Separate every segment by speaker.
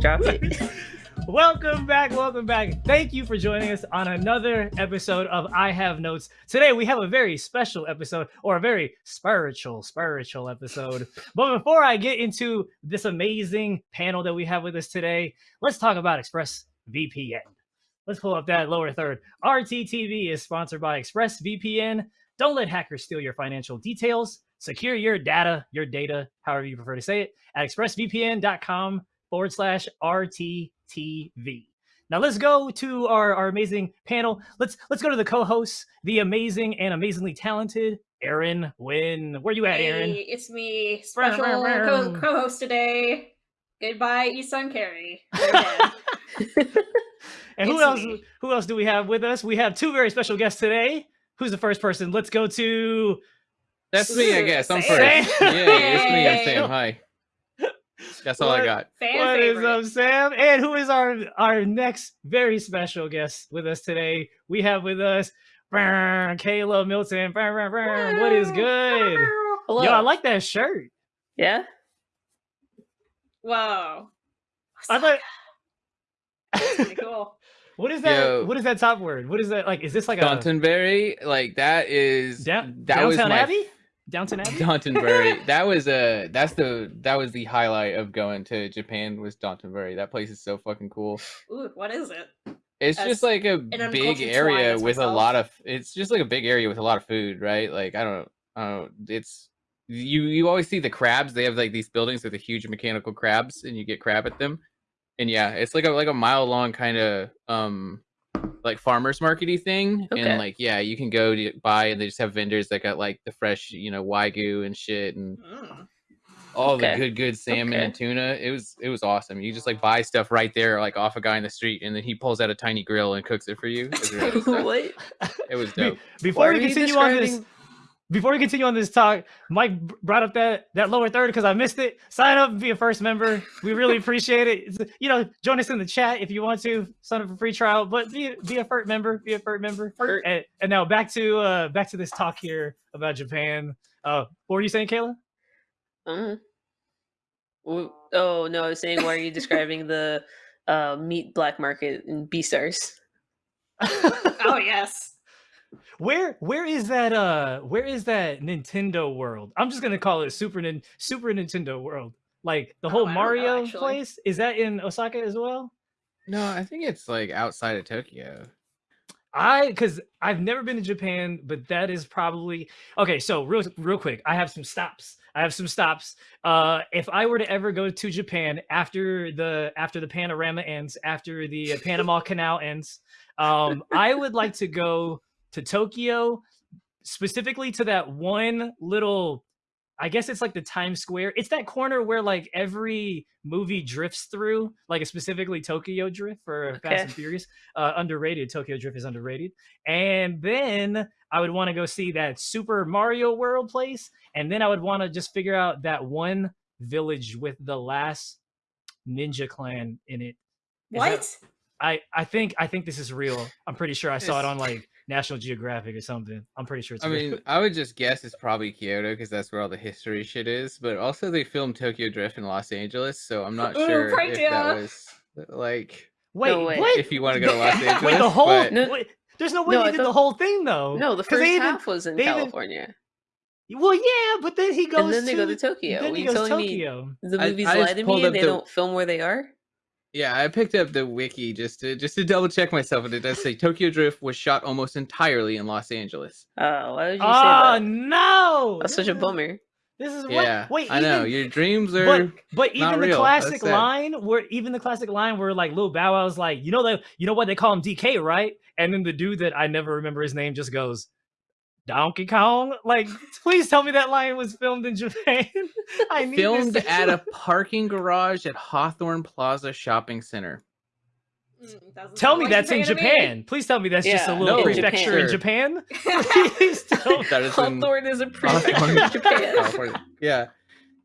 Speaker 1: Drop it.
Speaker 2: Welcome back, welcome back. Thank you for joining us on another episode of I Have Notes. Today we have a very special episode, or a very spiritual, spiritual episode. But before I get into this amazing panel that we have with us today, let's talk about ExpressVPN. Let's pull up that lower third. RTTV is sponsored by ExpressVPN. Don't let hackers steal your financial details. Secure your data, your data, however you prefer to say it, at expressvpn.com forward slash RTTV. Now let's go to our, our amazing panel. Let's let's go to the co-hosts, the amazing and amazingly talented Aaron Wynn. Where are you at, Aaron?
Speaker 3: Hey, it's me, special co- co-host today. Goodbye, Isan Carey.
Speaker 2: and who
Speaker 3: It's
Speaker 2: else?
Speaker 3: me.
Speaker 2: Who else do we have with us? We have two very special guests today. Who's the first person? Let's go to.
Speaker 4: That's me, I guess. I'm
Speaker 3: Sam.
Speaker 4: first. Yeah, it's me. I'm Sam. Hi. That's all I got.
Speaker 3: Fan
Speaker 2: What is
Speaker 3: favorite.
Speaker 2: up, Sam? And who is our our next very special guest with us today? We have with us brr, Kayla Milton. Brr, brr, brr. What is good?
Speaker 1: Hello.
Speaker 2: Yo, I like that shirt.
Speaker 1: yeah.
Speaker 3: Whoa.
Speaker 2: I thought.
Speaker 3: Pretty cool.
Speaker 2: what is that?
Speaker 4: Yo.
Speaker 2: What is that top word? What is that? Like, is this like a
Speaker 4: Dotonbori, like that is
Speaker 2: down,
Speaker 4: that was
Speaker 2: downtown
Speaker 4: my
Speaker 2: Abbey? Downtown Abbey?
Speaker 4: Dotonbori. that was a that's the that was the highlight of going to Japan was Dotonbori. That place is so fucking cool.
Speaker 3: Ooh, what is it?
Speaker 4: It's
Speaker 3: As
Speaker 4: just like a big area
Speaker 3: swine as
Speaker 4: with a lot of it's just like a big area with a lot of food, right? Like I don't I don't know. It's you you always see the crabs. They have like these buildings with the huge mechanical crabs and you get crab at them. And yeah, it's like a like a mile long kind of um like farmers markety thing
Speaker 1: Okay.
Speaker 4: and like yeah you can go to buy and they just have vendors that got like the fresh you know wagyu and shit and
Speaker 3: Mm.
Speaker 4: all
Speaker 1: Okay.
Speaker 4: the good good salmon
Speaker 1: Okay.
Speaker 4: and tuna it was it was awesome you just like buy stuff right there like off a guy in the street and then he pulls out a tiny grill and cooks it for you it was, really dope.
Speaker 1: what?
Speaker 4: It was
Speaker 2: Be-
Speaker 4: dope
Speaker 2: Before
Speaker 1: Why
Speaker 2: we
Speaker 1: are you
Speaker 2: continue on this,
Speaker 1: describing-
Speaker 2: before we continue on this talk, Mike brought up that that lower third because I missed it. Sign up and be a first member. We really appreciate it. It's- you know, join us in the chat if you want to. Sign up for free trial, but be be a first member. Be a first member.
Speaker 1: Fert.
Speaker 2: And, and now back to uh back to this talk here about Japan. Uh, what were you saying, Kayla?
Speaker 1: Uh, w- oh no, I was saying why are you describing the uh, meat black market in B stars?
Speaker 3: Oh yes.
Speaker 2: Where where is that uh where is that Nintendo world? I'm just gonna call it Super Nin- Super Nintendo world. Like the
Speaker 3: Oh,
Speaker 2: whole
Speaker 3: I don't know,
Speaker 2: Mario place is that in Osaka as well?
Speaker 4: no i think it's like outside of tokyo
Speaker 2: I because I've never been to Japan, but that is probably okay. So real real quick, I have some stops. I have some stops. Uh, if I were to ever go to Japan after the after the panorama ends, after the uh, Panama Canal ends, um, I would like to go to Tokyo, specifically to that one little. I guess it's like the Times Square. It's that corner where like every movie drifts through, like specifically Tokyo Drift for Fast and Furious uh, underrated. Tokyo Drift is underrated. And then I would want to go see that Super Mario World place. And then I would want to just figure out that one village with the last ninja clan in it. Is that-
Speaker 3: What?
Speaker 2: I, I think I think this is real. I'm pretty sure I saw it on like National Geographic or something. I'm pretty sure it's
Speaker 4: i
Speaker 2: real.
Speaker 4: mean i would just guess it's probably kyoto because that's where all the history shit is but also they filmed tokyo drift in los angeles so i'm not
Speaker 3: Ooh,
Speaker 4: sure if
Speaker 3: ya.
Speaker 4: that was uh, like
Speaker 2: Wait,
Speaker 1: no way.
Speaker 2: what?
Speaker 4: if you want to go to los angeles
Speaker 2: Wait, the whole
Speaker 4: but-
Speaker 1: No-
Speaker 2: wait, there's no way
Speaker 1: No,
Speaker 2: they did the
Speaker 1: thought-
Speaker 2: whole thing though.
Speaker 1: No, the first
Speaker 2: they even-
Speaker 1: half was in
Speaker 2: they even-
Speaker 1: California,
Speaker 2: Well, yeah, but then he goes
Speaker 1: and then they go to
Speaker 2: to
Speaker 1: Tokyo.
Speaker 2: Then
Speaker 1: Were
Speaker 2: he goes
Speaker 1: telling me
Speaker 2: Tokyo.
Speaker 1: the movies
Speaker 4: I just
Speaker 1: lie to me
Speaker 4: up
Speaker 1: and they don't film where they are?
Speaker 4: Yeah, I picked up the wiki just to just to double check myself, and it does say Tokyo Drift was shot almost entirely in Los Angeles.
Speaker 1: Oh, why would you
Speaker 2: Oh
Speaker 1: say that?
Speaker 2: no!
Speaker 1: That's such a bummer.
Speaker 2: This is what?
Speaker 4: Yeah,
Speaker 2: Wait,
Speaker 4: I know your dreams are.
Speaker 2: But but
Speaker 4: not
Speaker 2: even the
Speaker 4: real.
Speaker 2: classic
Speaker 4: That's sad.
Speaker 2: line where even the classic line where like Lil Bow Wow's like, you know that you know what they call him DK, right? And then the dude that I never remember his name just goes, Donkey Kong. Like, please tell me that line was filmed in Japan. I need
Speaker 4: filmed
Speaker 2: to-
Speaker 4: at a parking garage at Hawthorne Plaza Shopping Center.
Speaker 3: Mm,
Speaker 2: Tell me
Speaker 3: like
Speaker 2: that's in
Speaker 3: Japan me.
Speaker 2: Please tell me that's just a little
Speaker 4: no,
Speaker 2: prefecture in
Speaker 4: Japan.
Speaker 2: Japan. Please tell
Speaker 4: That is in
Speaker 1: Hawthorne is a prefecture
Speaker 4: Hawthorne,
Speaker 1: of Japan.
Speaker 4: Yeah,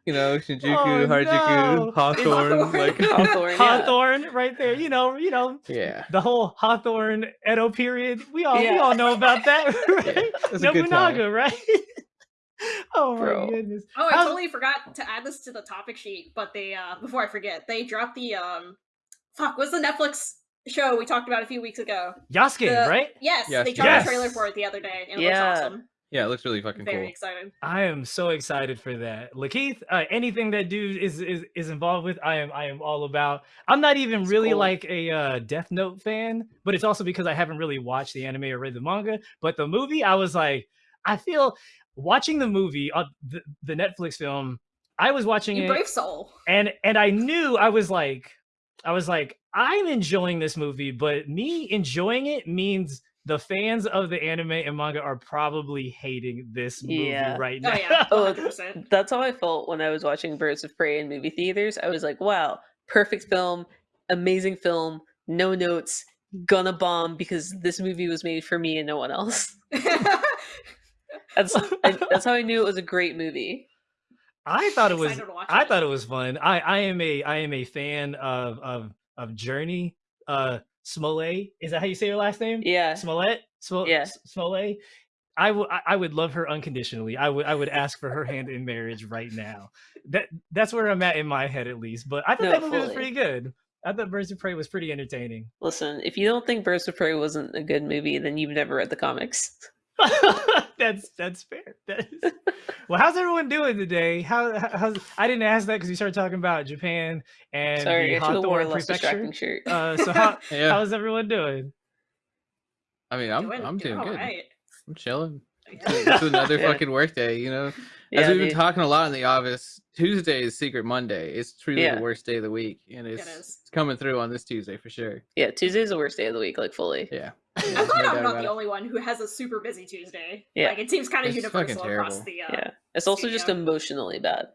Speaker 4: you know Shinjuku,
Speaker 2: Oh,
Speaker 4: Harajuku,
Speaker 2: no.
Speaker 4: Hawthorne, like
Speaker 1: Hawthorne, yeah.
Speaker 2: Hawthorne right there. You know, you know,
Speaker 4: yeah.
Speaker 2: the whole Hawthorne Edo period. We all we all know about that,
Speaker 4: Yeah,
Speaker 2: right?
Speaker 4: that's a good time.
Speaker 2: Nobunaga, right? oh my goodness.
Speaker 3: Oh, I
Speaker 2: How's-
Speaker 3: totally forgot to add this to the topic sheet, but they uh before I forget, they dropped the um fuck, what's the Netflix show we talked about a few weeks ago?
Speaker 2: Yasuke,
Speaker 3: The-
Speaker 2: right?
Speaker 3: Yes,
Speaker 4: Yes,
Speaker 3: they dropped
Speaker 2: yes.
Speaker 3: a trailer for it the other day, and it
Speaker 1: Yeah.
Speaker 3: looks awesome.
Speaker 4: Yeah, it looks really fucking cool.
Speaker 3: Very
Speaker 4: cool.
Speaker 3: excited.
Speaker 2: I am so excited for that. Lakeith, uh, anything that dude is, is is involved with, I am I am all about. I'm not even
Speaker 1: It's
Speaker 2: really
Speaker 1: cool.
Speaker 2: like a uh, Death Note fan, but it's also because I haven't really watched the anime or read the manga. But the movie, I was like, I feel watching the movie, uh, the, the Netflix film. I was watching
Speaker 3: You
Speaker 2: it,
Speaker 3: brave soul.
Speaker 2: and and I knew I was like, I was like, I'm enjoying this movie, but me enjoying it means the fans of the anime and manga are probably hating this movie
Speaker 1: Yeah.
Speaker 2: right
Speaker 3: Oh
Speaker 2: now.
Speaker 3: yeah,
Speaker 1: Oh,
Speaker 3: 100%.
Speaker 1: That's how I felt when I was watching Birds of Prey in movie theaters. I was like, wow, perfect film, amazing film, no notes, gonna bomb because this movie was made for me and no one else. That's I, that's how I knew it was a great movie.
Speaker 2: I thought it was
Speaker 3: Excited to watch
Speaker 2: I
Speaker 3: it.
Speaker 2: thought it was fun. I I am a I am a fan of of of Jurnee. Uh Smollett. Is that how you say your last name?
Speaker 1: Yeah.
Speaker 2: Smollett? Smo-
Speaker 1: Yeah.
Speaker 2: Smollett. I would I- would love her unconditionally. I would I would ask for her hand in marriage right now. That that's where I'm at in my head at least. But I thought
Speaker 1: No,
Speaker 2: that movie was pretty good. I thought Birds of Prey was pretty entertaining.
Speaker 1: Listen, if you don't think Birds of Prey wasn't a good movie, then you've never read the comics.
Speaker 2: that's that's fair. That is... Well, how's everyone doing today? How how's I didn't ask that because you started talking about Japan and
Speaker 1: Sorry,
Speaker 2: the
Speaker 1: I should have worn a
Speaker 2: Hawthorne
Speaker 1: less
Speaker 2: Prefecture.
Speaker 1: shirt.
Speaker 2: Uh, so how
Speaker 4: Yeah,
Speaker 2: how's everyone doing?
Speaker 4: I mean, I'm
Speaker 3: doing,
Speaker 4: I'm doing good.
Speaker 3: alright.
Speaker 4: I'm chilling.
Speaker 3: Yeah.
Speaker 4: It's another
Speaker 1: Yeah.
Speaker 4: fucking work day, you know. As
Speaker 1: yeah,
Speaker 4: we've been
Speaker 1: dude.
Speaker 4: talking a lot in the office, Tuesday is Secret Monday. It's truly
Speaker 1: Yeah.
Speaker 4: the worst day of the week, and it's,
Speaker 3: is.
Speaker 4: it's coming through on this Tuesday for sure.
Speaker 1: yeah, Tuesday's the worst day of the week, like fully.
Speaker 4: Yeah,
Speaker 3: I'm glad
Speaker 4: doubt
Speaker 3: I'm not the
Speaker 4: it.
Speaker 3: only one who has a super busy Tuesday.
Speaker 1: Yeah.
Speaker 3: Like it seems kind of
Speaker 4: It's
Speaker 3: universal across
Speaker 4: terrible.
Speaker 3: the uh,
Speaker 1: Yeah. It's also just emotionally bad.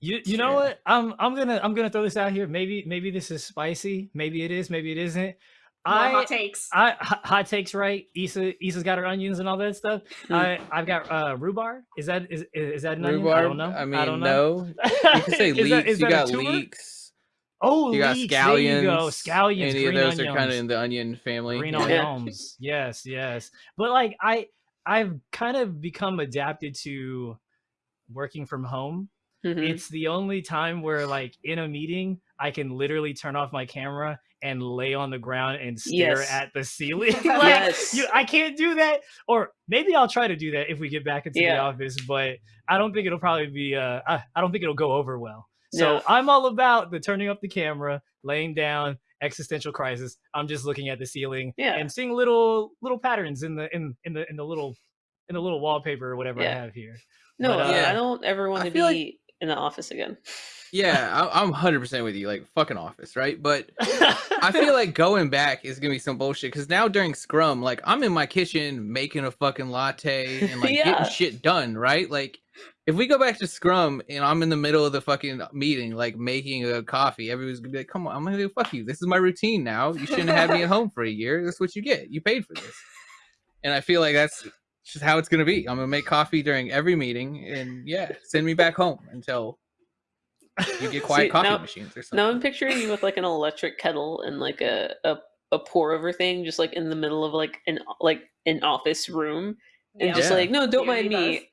Speaker 2: You you know
Speaker 4: Sure.
Speaker 2: what? I'm I'm gonna I'm gonna throw this out here. Maybe maybe this is spicy. Maybe it is. Maybe it isn't.
Speaker 3: More
Speaker 2: I
Speaker 3: hot takes.
Speaker 2: I hot hot takes right. Issa Issa's got her onions and all that stuff.
Speaker 1: Hmm.
Speaker 2: I I've got uh rhubarb. Is that is is that an onion? I don't know.
Speaker 4: I mean,
Speaker 2: don't know.
Speaker 4: no. You can say
Speaker 2: Is that-
Speaker 4: leeks. you got leeks.
Speaker 2: Oh,
Speaker 4: You got
Speaker 2: leeks,
Speaker 4: scallions.
Speaker 2: There you go. Scallions.
Speaker 4: Any of
Speaker 2: green
Speaker 4: those are kind of in the onion family.
Speaker 2: green
Speaker 4: yeah.
Speaker 1: Yeah.
Speaker 2: onions. Yes, yes. But like I I've kind of become adapted to working from home.
Speaker 1: Mhm.
Speaker 2: It's the only time where like in a meeting I can literally turn off my camera and lay on the ground and stare
Speaker 1: Yes.
Speaker 2: at the ceiling. like,
Speaker 1: Yes.
Speaker 2: you, I can't do that. Or maybe I'll try to do that if we get back into the office, but I don't think it'll probably be uh I, I don't think it'll go over well. So
Speaker 1: No.
Speaker 2: I'm all about the turning up the camera, laying down, existential crisis. I'm just looking at the ceiling
Speaker 1: Yeah.
Speaker 2: and seeing little little patterns in the in in the in the little in the little wallpaper or whatever I have here.
Speaker 1: No,
Speaker 2: But,
Speaker 1: uh,
Speaker 4: uh,
Speaker 1: I don't ever want to be
Speaker 4: like-
Speaker 1: in the office again.
Speaker 4: Yeah, I, I'm 100% with you. Like, fucking office, right? But I feel like going back is gonna be some bullshit because now during Scrum, like I'm in my kitchen making a fucking latte and like
Speaker 1: Yeah.
Speaker 4: getting shit done, right? Like if we go back to Scrum and I'm in the middle of the fucking meeting, like making a coffee, everyone's gonna be like, "Come on, I'm gonna fuck you. This is my routine now. You shouldn't have me at home for a year. That's what you get. You paid for this." And I feel like that's just how it's gonna be. I'm gonna make coffee during every meeting, and yeah, send me back home until you get quiet
Speaker 1: See,
Speaker 4: coffee
Speaker 1: now-
Speaker 4: machines or something.
Speaker 1: Now I'm picturing you with like an electric kettle and like a, a a pour over thing, just like in the middle of like an like an office room, and
Speaker 3: Yeah.
Speaker 1: just
Speaker 4: Yeah.
Speaker 1: like, no, don't
Speaker 3: Yeah,
Speaker 1: mind me.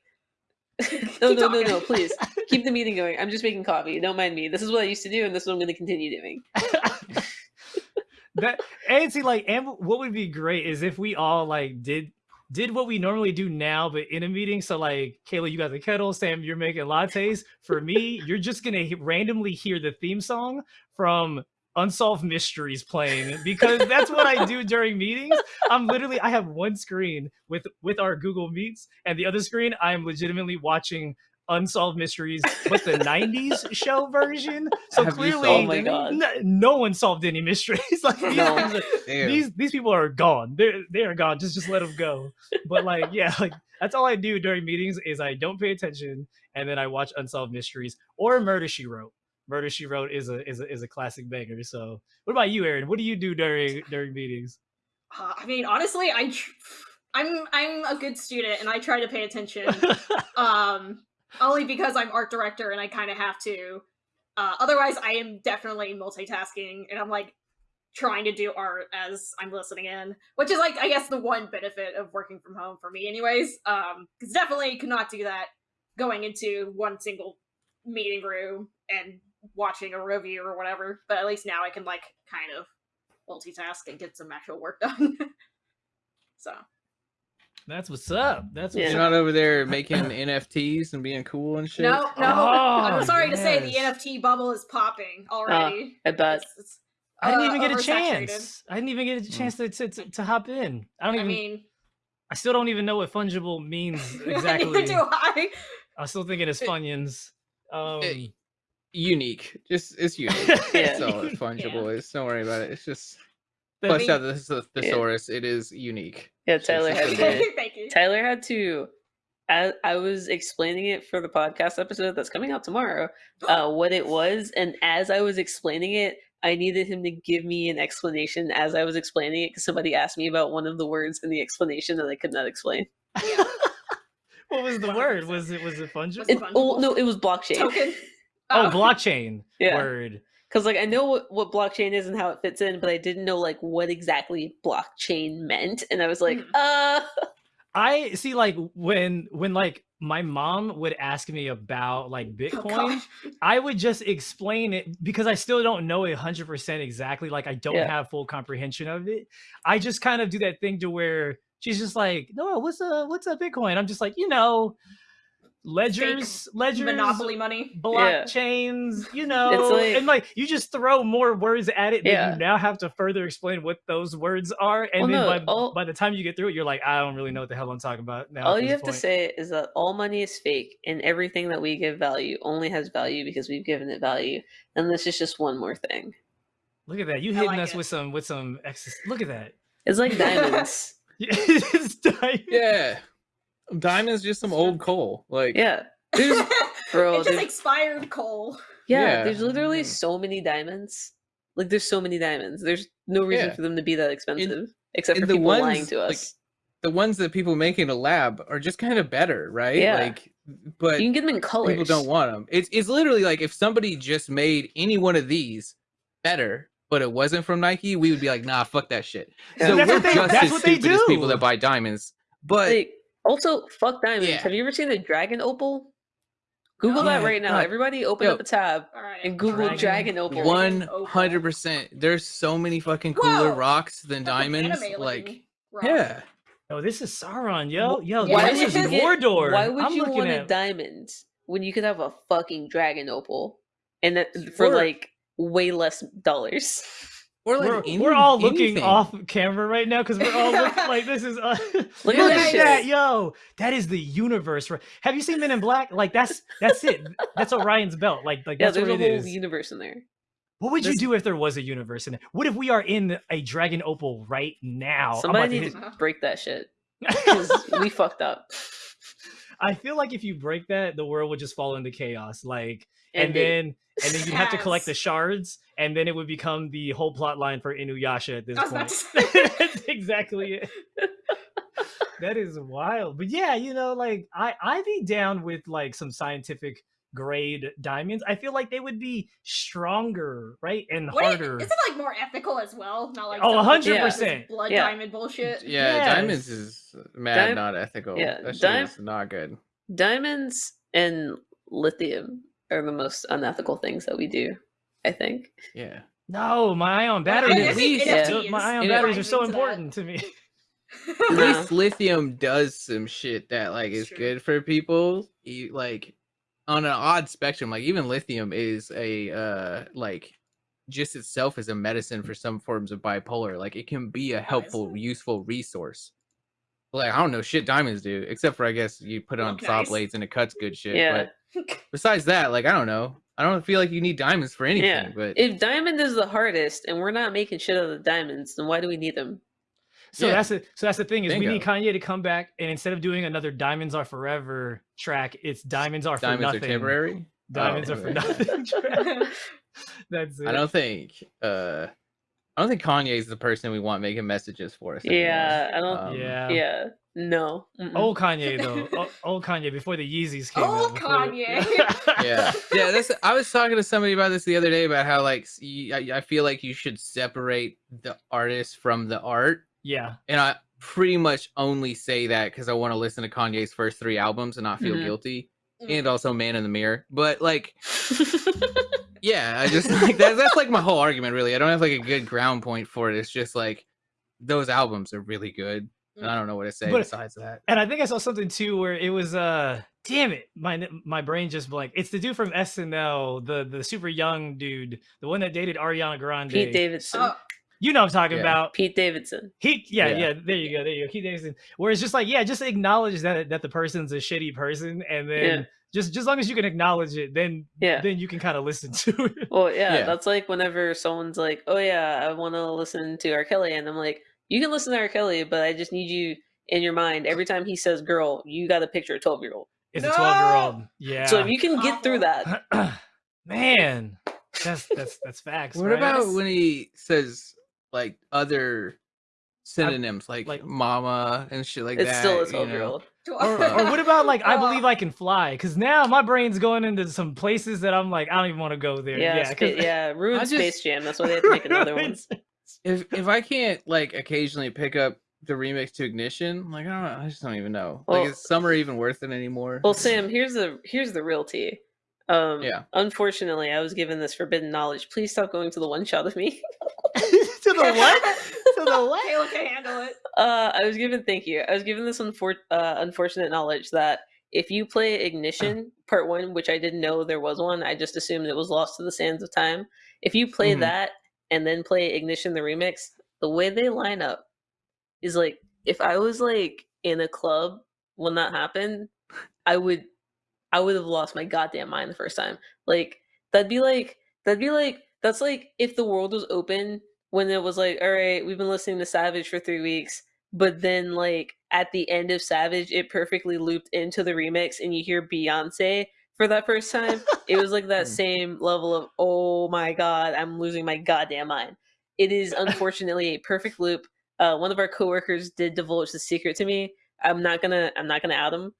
Speaker 1: no, no, no, no, please keep the meeting going. I'm just making coffee. Don't mind me. This is what I used to do, and this is what I'm going to continue doing.
Speaker 2: that and see like and what would be great is if we all like did did what we normally do now but in a meeting so like kayla you got the kettle sam you're making lattes. For me you're just gonna randomly hear the theme song from unsolved mysteries playing because that's what i do during meetings. I'm literally i have one screen with with our google meets and the other screen i'm legitimately watching unsolved mysteries but the 90s show version so
Speaker 4: Have
Speaker 2: clearly
Speaker 1: Oh my god.
Speaker 2: no, no one solved any mysteries. like these,
Speaker 1: No.
Speaker 2: are- these these people are gone. They're they are gone. Just just let them go. But like yeah, like that's all I do during meetings is I don't pay attention and then I watch unsolved mysteries or Murder She Wrote. Murder She Wrote is a is a is a classic banger. So what about you, Aaron? What do you do during during meetings?
Speaker 3: Uh, I mean, honestly, I. I'm I'm a good student and I try to pay attention. um, only because I'm art director and I kind of have to. Uh, otherwise, I am definitely multitasking and I'm like trying to do art as I'm listening in, which is like I guess the one benefit of working from home for me, anyways. Um, because definitely could not do that going into one single meeting room and watching a review or whatever. But at least now I can like kind of multitask and get some actual work done. so
Speaker 2: That's what's up. That's what's
Speaker 1: Yeah.
Speaker 4: You're
Speaker 2: up.
Speaker 4: not over there making NFTs and being cool and shit.
Speaker 3: no, no.
Speaker 2: Oh,
Speaker 3: I'm sorry to say the. NFT bubble is popping already.
Speaker 1: I bet.
Speaker 3: It's- it's,
Speaker 2: I didn't
Speaker 3: uh,
Speaker 2: even get a chance. I didn't even get a
Speaker 4: Mm.
Speaker 2: chance to, to, to, to hop in. I don't
Speaker 3: I
Speaker 2: even. I,
Speaker 3: mean,
Speaker 2: still don't even know what fungible means
Speaker 3: neither
Speaker 2: exactly.
Speaker 3: do I.
Speaker 2: I'm still thinking it's
Speaker 4: It-
Speaker 2: funyuns. Um,
Speaker 4: it- Unique. Just it's unique.
Speaker 1: Yeah.
Speaker 4: That's all fungible is. Don't worry about it. It's just
Speaker 2: the-
Speaker 4: flesh
Speaker 3: mean-
Speaker 4: out the thes- thesaurus. It is unique.
Speaker 1: Yeah, Tyler had
Speaker 4: Okay.
Speaker 1: to.
Speaker 3: Thank you.
Speaker 1: Tyler had to. As I was explaining it for the podcast episode that's coming out tomorrow, uh, what it was, and as I was explaining it, I needed him to give me an explanation as I was explaining it because somebody asked me about one of the words in the explanation that I could not explain.
Speaker 3: Yeah.
Speaker 2: what was the
Speaker 3: 100%.
Speaker 2: word? Was it was it fungible?
Speaker 1: It, oh no, it was blockchain.
Speaker 3: Token.
Speaker 2: oh, blockchain
Speaker 1: Yeah.
Speaker 2: word.
Speaker 1: Because like I know what, what blockchain is and how it fits in, but I didn't know like what exactly blockchain meant, and I was like,
Speaker 3: Mhm.
Speaker 1: uh,
Speaker 2: I see like when when like my mom would ask me about like
Speaker 3: Oh,
Speaker 2: Bitcoin,
Speaker 3: gosh.
Speaker 2: I would just explain it because I still don't know it 100% exactly. Like I don't
Speaker 1: Yeah.
Speaker 2: have full comprehension of it. I just kind of do that thing to where she's just like, "No, what's a what's a Bitcoin?" I'm just like, "You know, ledgers, ledgers,
Speaker 3: Monopoly money.
Speaker 2: blockchains, you know."
Speaker 1: like-
Speaker 2: and like you just throw more words at it, then
Speaker 1: Yeah.
Speaker 2: you now have to further explain what those words are, and
Speaker 1: Well,
Speaker 2: then
Speaker 1: no,
Speaker 2: by,
Speaker 1: all-
Speaker 2: by the time you get through it, you're like, "I don't really know what the hell I'm talking about now."
Speaker 1: all you
Speaker 2: this
Speaker 1: have to say is that all money is fake, and everything that we give value only has value because we've given it value, and this is just one more thing.
Speaker 2: Look at that! You
Speaker 3: I
Speaker 2: hitting
Speaker 3: like
Speaker 2: us
Speaker 3: it.
Speaker 2: with some with some. Ex- Look at that.
Speaker 1: It's like diamonds.
Speaker 2: It's diamond.
Speaker 4: Yeah. Diamond's just some old coal. Like
Speaker 1: yeah, There's- bro,
Speaker 3: it's just
Speaker 1: there's-
Speaker 3: expired coal.
Speaker 1: yeah.
Speaker 4: Yeah.
Speaker 1: There's literally
Speaker 2: Mm.
Speaker 1: so many diamonds. Like there's so many diamonds. There's no reason
Speaker 4: Yeah.
Speaker 1: for them to be that expensive, except for
Speaker 4: and the
Speaker 1: people lying
Speaker 4: ones,
Speaker 1: to
Speaker 4: like,
Speaker 1: us.
Speaker 4: the ones that people make in a lab are just kind of better, right?
Speaker 1: Yeah.
Speaker 4: Like but
Speaker 1: you can get them in colors.
Speaker 4: people don't want them. It's it's literally like if somebody just made any one of these better, but it wasn't from Nike, we would be like, nah, fuck that shit.
Speaker 1: Yeah.
Speaker 4: So
Speaker 2: That's
Speaker 4: we're
Speaker 2: what they-
Speaker 4: just
Speaker 2: that's
Speaker 4: as
Speaker 2: what they
Speaker 4: stupid as people that buy diamonds. But
Speaker 1: Like, also, fuck diamonds.
Speaker 4: Yeah.
Speaker 1: Have you ever seen a dragon opal? Google
Speaker 2: Yeah,
Speaker 1: that right now.
Speaker 2: God.
Speaker 1: Everybody, open
Speaker 4: Yo.
Speaker 1: up a tab
Speaker 3: All right.
Speaker 1: and Google
Speaker 2: Dragon
Speaker 1: dragon, opal.
Speaker 4: hundred percent, there's so many fucking cooler
Speaker 3: Whoa!
Speaker 4: rocks than
Speaker 3: That's
Speaker 4: diamonds.
Speaker 3: anime
Speaker 4: Like,
Speaker 3: rock.
Speaker 4: yeah,
Speaker 2: Oh, this is Sauron, yo, yo.
Speaker 3: Why
Speaker 2: this
Speaker 3: would
Speaker 2: is
Speaker 3: you get-
Speaker 2: Mordor.
Speaker 1: Why would
Speaker 2: I'm
Speaker 1: you
Speaker 2: looking
Speaker 1: want a diamond when you could have a fucking dragon opal and that for
Speaker 4: Or-
Speaker 1: like way less dollars?
Speaker 4: or like
Speaker 2: we're,
Speaker 4: any-
Speaker 2: we're all looking off camera right now because we're all looking like this is. Uh, look
Speaker 1: at
Speaker 2: at
Speaker 1: that shit.
Speaker 2: yo! That is the universe. right- Have you seen Men in Black? Like that's that's it. That's Orion's belt. Like like
Speaker 1: yeah,
Speaker 2: that's
Speaker 1: there's
Speaker 2: what
Speaker 1: a
Speaker 2: it
Speaker 1: whole
Speaker 2: is.
Speaker 1: universe in there.
Speaker 2: What would you do if there was a universe in it? What if we are in a dragon opal right now?
Speaker 1: Somebody needs
Speaker 2: to
Speaker 1: to
Speaker 3: hit-
Speaker 1: break that shit because we fucked up.
Speaker 2: I feel like if you break that, the world would just fall into chaos. Like, and,
Speaker 1: And,
Speaker 2: then and then you'd have to collect the shards, and then it would become the whole plot line for Inuyasha at this
Speaker 3: I was about
Speaker 2: point. That's exactly it. that is wild. But yeah, you know, like I I'd be down with like some scientific grade diamonds. I feel like they would be stronger, right? And
Speaker 3: Wait,
Speaker 2: harder.
Speaker 3: Isn't it like more ethical as well? Not like
Speaker 2: Oh,
Speaker 3: some bullshit
Speaker 2: 100%.
Speaker 3: Blood
Speaker 1: Yeah.
Speaker 3: diamond bullshit.
Speaker 4: yeah, diamonds is mad,
Speaker 1: Dim-
Speaker 4: not ethical.
Speaker 1: yeah,
Speaker 4: that shit not good.
Speaker 1: diamonds and lithium are the most unethical things that we do. I think.
Speaker 4: Yeah.
Speaker 2: no, my ion
Speaker 3: Well,
Speaker 2: batteries. At least
Speaker 1: NFTs
Speaker 2: my ion batteries are so
Speaker 3: into that.
Speaker 2: important to me.
Speaker 4: At least lithium does some shit that like is good for people. You, like on an odd spectrum, like even lithium is a uh like just itself is a medicine for some forms of bipolar. Like it can be a helpful, useful resource. Like I don't know shit diamonds do, except for I guess you put it on
Speaker 3: Look
Speaker 4: saw blades and it cuts good shit.
Speaker 1: Yeah.
Speaker 4: But besides that, like I don't know. I don't feel like you need diamonds for anything.
Speaker 1: Yeah.
Speaker 4: But
Speaker 1: If diamond is the hardest and we're not making shit out of the diamonds, then why do we need them?
Speaker 2: So
Speaker 4: Yeah.
Speaker 2: that's the so that's the thing is we need Kanye to come back and instead of doing another "Diamonds Are Forever" track, it's "Diamonds Are for
Speaker 4: diamonds
Speaker 2: Nothing."
Speaker 4: are temporary.
Speaker 2: Diamonds
Speaker 4: Oh,
Speaker 2: are for nothing. track. that's it.
Speaker 4: I don't think uh I don't think Kanye's the person we want making messages for us. anymore.
Speaker 1: Yeah, I don't.
Speaker 4: Um,
Speaker 2: yeah.
Speaker 1: yeah, no. mm-mm.
Speaker 2: Old Kanye though. O- old Kanye before the Yeezys came out.
Speaker 3: Old
Speaker 2: before the-
Speaker 3: Kanye.
Speaker 4: yeah, yeah. That's. I was talking to somebody about this the other day about how like I feel like you should separate the artist from the art,
Speaker 2: yeah.
Speaker 4: and I pretty much only say that because I want to listen to Kanye's first three albums and not feel
Speaker 1: Mhm.
Speaker 4: guilty. and also Man in the Mirror. But like, yeah, I just like that, that's like my whole argument. Really, I don't have like a good ground point for it. It's just like those albums are really good. And I don't know what to say
Speaker 2: But-
Speaker 4: besides that.
Speaker 2: And I think I saw something too where it was uh damn it, my my brain just blanked. It's the dude from SNL, the the super young dude, the one that dated Ariana Grande.
Speaker 1: Pete Davidson.
Speaker 3: Oh,
Speaker 2: You know what I'm talking
Speaker 4: Yeah.
Speaker 2: about.
Speaker 1: Pete Davidson.
Speaker 2: He yeah,
Speaker 4: Yeah.
Speaker 2: yeah, there you go, there you go. Pete Davidson. Where it's just like, yeah, just acknowledge that that the person's a shitty person and then
Speaker 1: Yeah.
Speaker 2: Just just long as you can acknowledge it, then
Speaker 1: Yeah.
Speaker 2: then you can kind of listen to it.
Speaker 1: Well, yeah,
Speaker 4: Yeah.
Speaker 1: that's like whenever someone's like, "Oh yeah, I want to listen to R. Kelly," and I'm like, "You can listen to R. Kelly, but I just need you in your mind every time he says girl, you got to picture a 12 year old.
Speaker 2: It's a 12 year old. Yeah.
Speaker 1: So if you can get through that,
Speaker 2: Man, that's that's that's facts.
Speaker 4: What
Speaker 2: right?
Speaker 4: about when he says like other synonyms like,
Speaker 2: like-
Speaker 4: mama and shit like
Speaker 1: it's
Speaker 4: that?
Speaker 1: still a 12 year old.
Speaker 2: or, or what about like I believe I can fly? Because now my brain's going into some places that I'm like I don't even want to go there.
Speaker 1: Yeah,
Speaker 2: Yeah, 'cause-
Speaker 1: yeah. Ruined
Speaker 4: I
Speaker 1: Space Jam. That's why they had to make another one.
Speaker 4: If if I can't like occasionally pick up the remix to Ignition, like I don't know, I just don't even know.
Speaker 1: Well-
Speaker 4: like is summer even worth it anymore?
Speaker 1: Well, Sam, here's the here's the real tea. Um,
Speaker 4: Yeah.
Speaker 1: Unfortunately, I was given this forbidden knowledge. Please stop going to the one shot of me.
Speaker 2: To the what? to the what?
Speaker 3: Kayla can handle it.
Speaker 1: Uh, I was given thank you. I was given this unfor- uh, unfortunate knowledge that if you play Ignition Part One, which I didn't know there was one, I just assumed it was lost to the sands of time. If you play
Speaker 2: Mhm.
Speaker 1: that and then play Ignition the remix, the way they line up is like if I was like in a club when that happened, I would I would have lost my goddamn mind the first time. Like that'd be like that'd be like that's like if the world was open when it was like, all right, we've been listening to Savage for three weeks, but then like at the end of Savage, it perfectly looped into the remix and you hear Beyonce for that first time. it was like that
Speaker 4: Hmm.
Speaker 1: same level of oh my god, I'm losing my goddamn mind. It is unfortunately a perfect loop. Uh, one of our coworkers did divulge the secret to me. I'm not gonna I'm not gonna out him.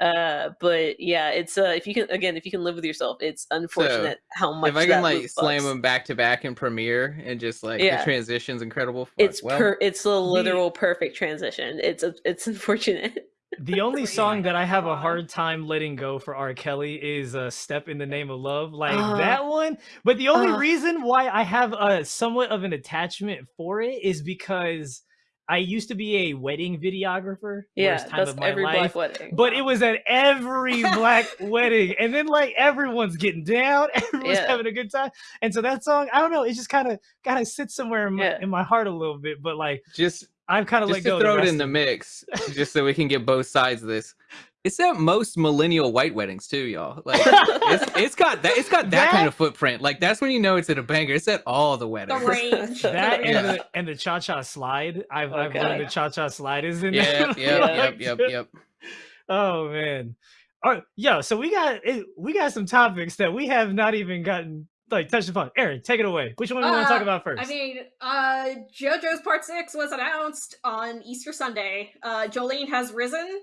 Speaker 1: Uh, but yeah, it's uh if you can again if you can live with yourself, it's unfortunate how much
Speaker 4: if I
Speaker 1: that
Speaker 4: can like slam
Speaker 1: bugs.
Speaker 4: them back to back in Premiere and just like
Speaker 1: Yeah.
Speaker 4: the transition's incredible. fuck,
Speaker 1: It's
Speaker 4: well,
Speaker 1: per it's a literal perfect transition. It's a, it's unfortunate.
Speaker 2: The only song that I have a hard time letting go for R. Kelly is uh, "Step in the Name of Love," like
Speaker 1: Uh,
Speaker 2: that one. But the only
Speaker 1: uh.
Speaker 2: reason why I have a somewhat of an attachment for it is because I used to be a wedding videographer.
Speaker 1: Yeah,
Speaker 2: worst time
Speaker 1: that's
Speaker 2: of my
Speaker 1: every
Speaker 2: life.
Speaker 1: black wedding.
Speaker 2: But it was at every black wedding, and then like everyone's getting down, everyone's
Speaker 1: Yeah.
Speaker 2: having a good time, and so that song, I don't know, it just kind of kind of sits somewhere in my,
Speaker 1: Yeah.
Speaker 2: in my heart a little bit. But like
Speaker 4: just
Speaker 2: I'm kind of let
Speaker 4: just
Speaker 2: go.
Speaker 4: to
Speaker 2: of
Speaker 4: throw it in the mix, just so we can get both sides of this. It's at most millennial white weddings too, y'all. Like it's, it's got that it's got that,
Speaker 2: That-
Speaker 4: kind of footprint. Like that's when you know it's at a banger. It's at all the
Speaker 3: The
Speaker 4: weddings.
Speaker 3: range.
Speaker 2: that and
Speaker 4: Yeah.
Speaker 2: the and the cha cha slide. I've I've learned
Speaker 1: Okay.
Speaker 2: the cha cha slide is in
Speaker 4: Yep,
Speaker 2: there.
Speaker 4: yep,
Speaker 2: Like,
Speaker 4: yep, yep, yep.
Speaker 2: Oh man. All right, yo. So we got it, we got some topics that we have not even gotten like touched upon. Aaron, take it away. Which one do you want to talk
Speaker 3: Uh,
Speaker 2: about first?
Speaker 3: I mean, uh, JoJo's Part 6 was announced on Easter Sunday. Uh, Jolyne has risen.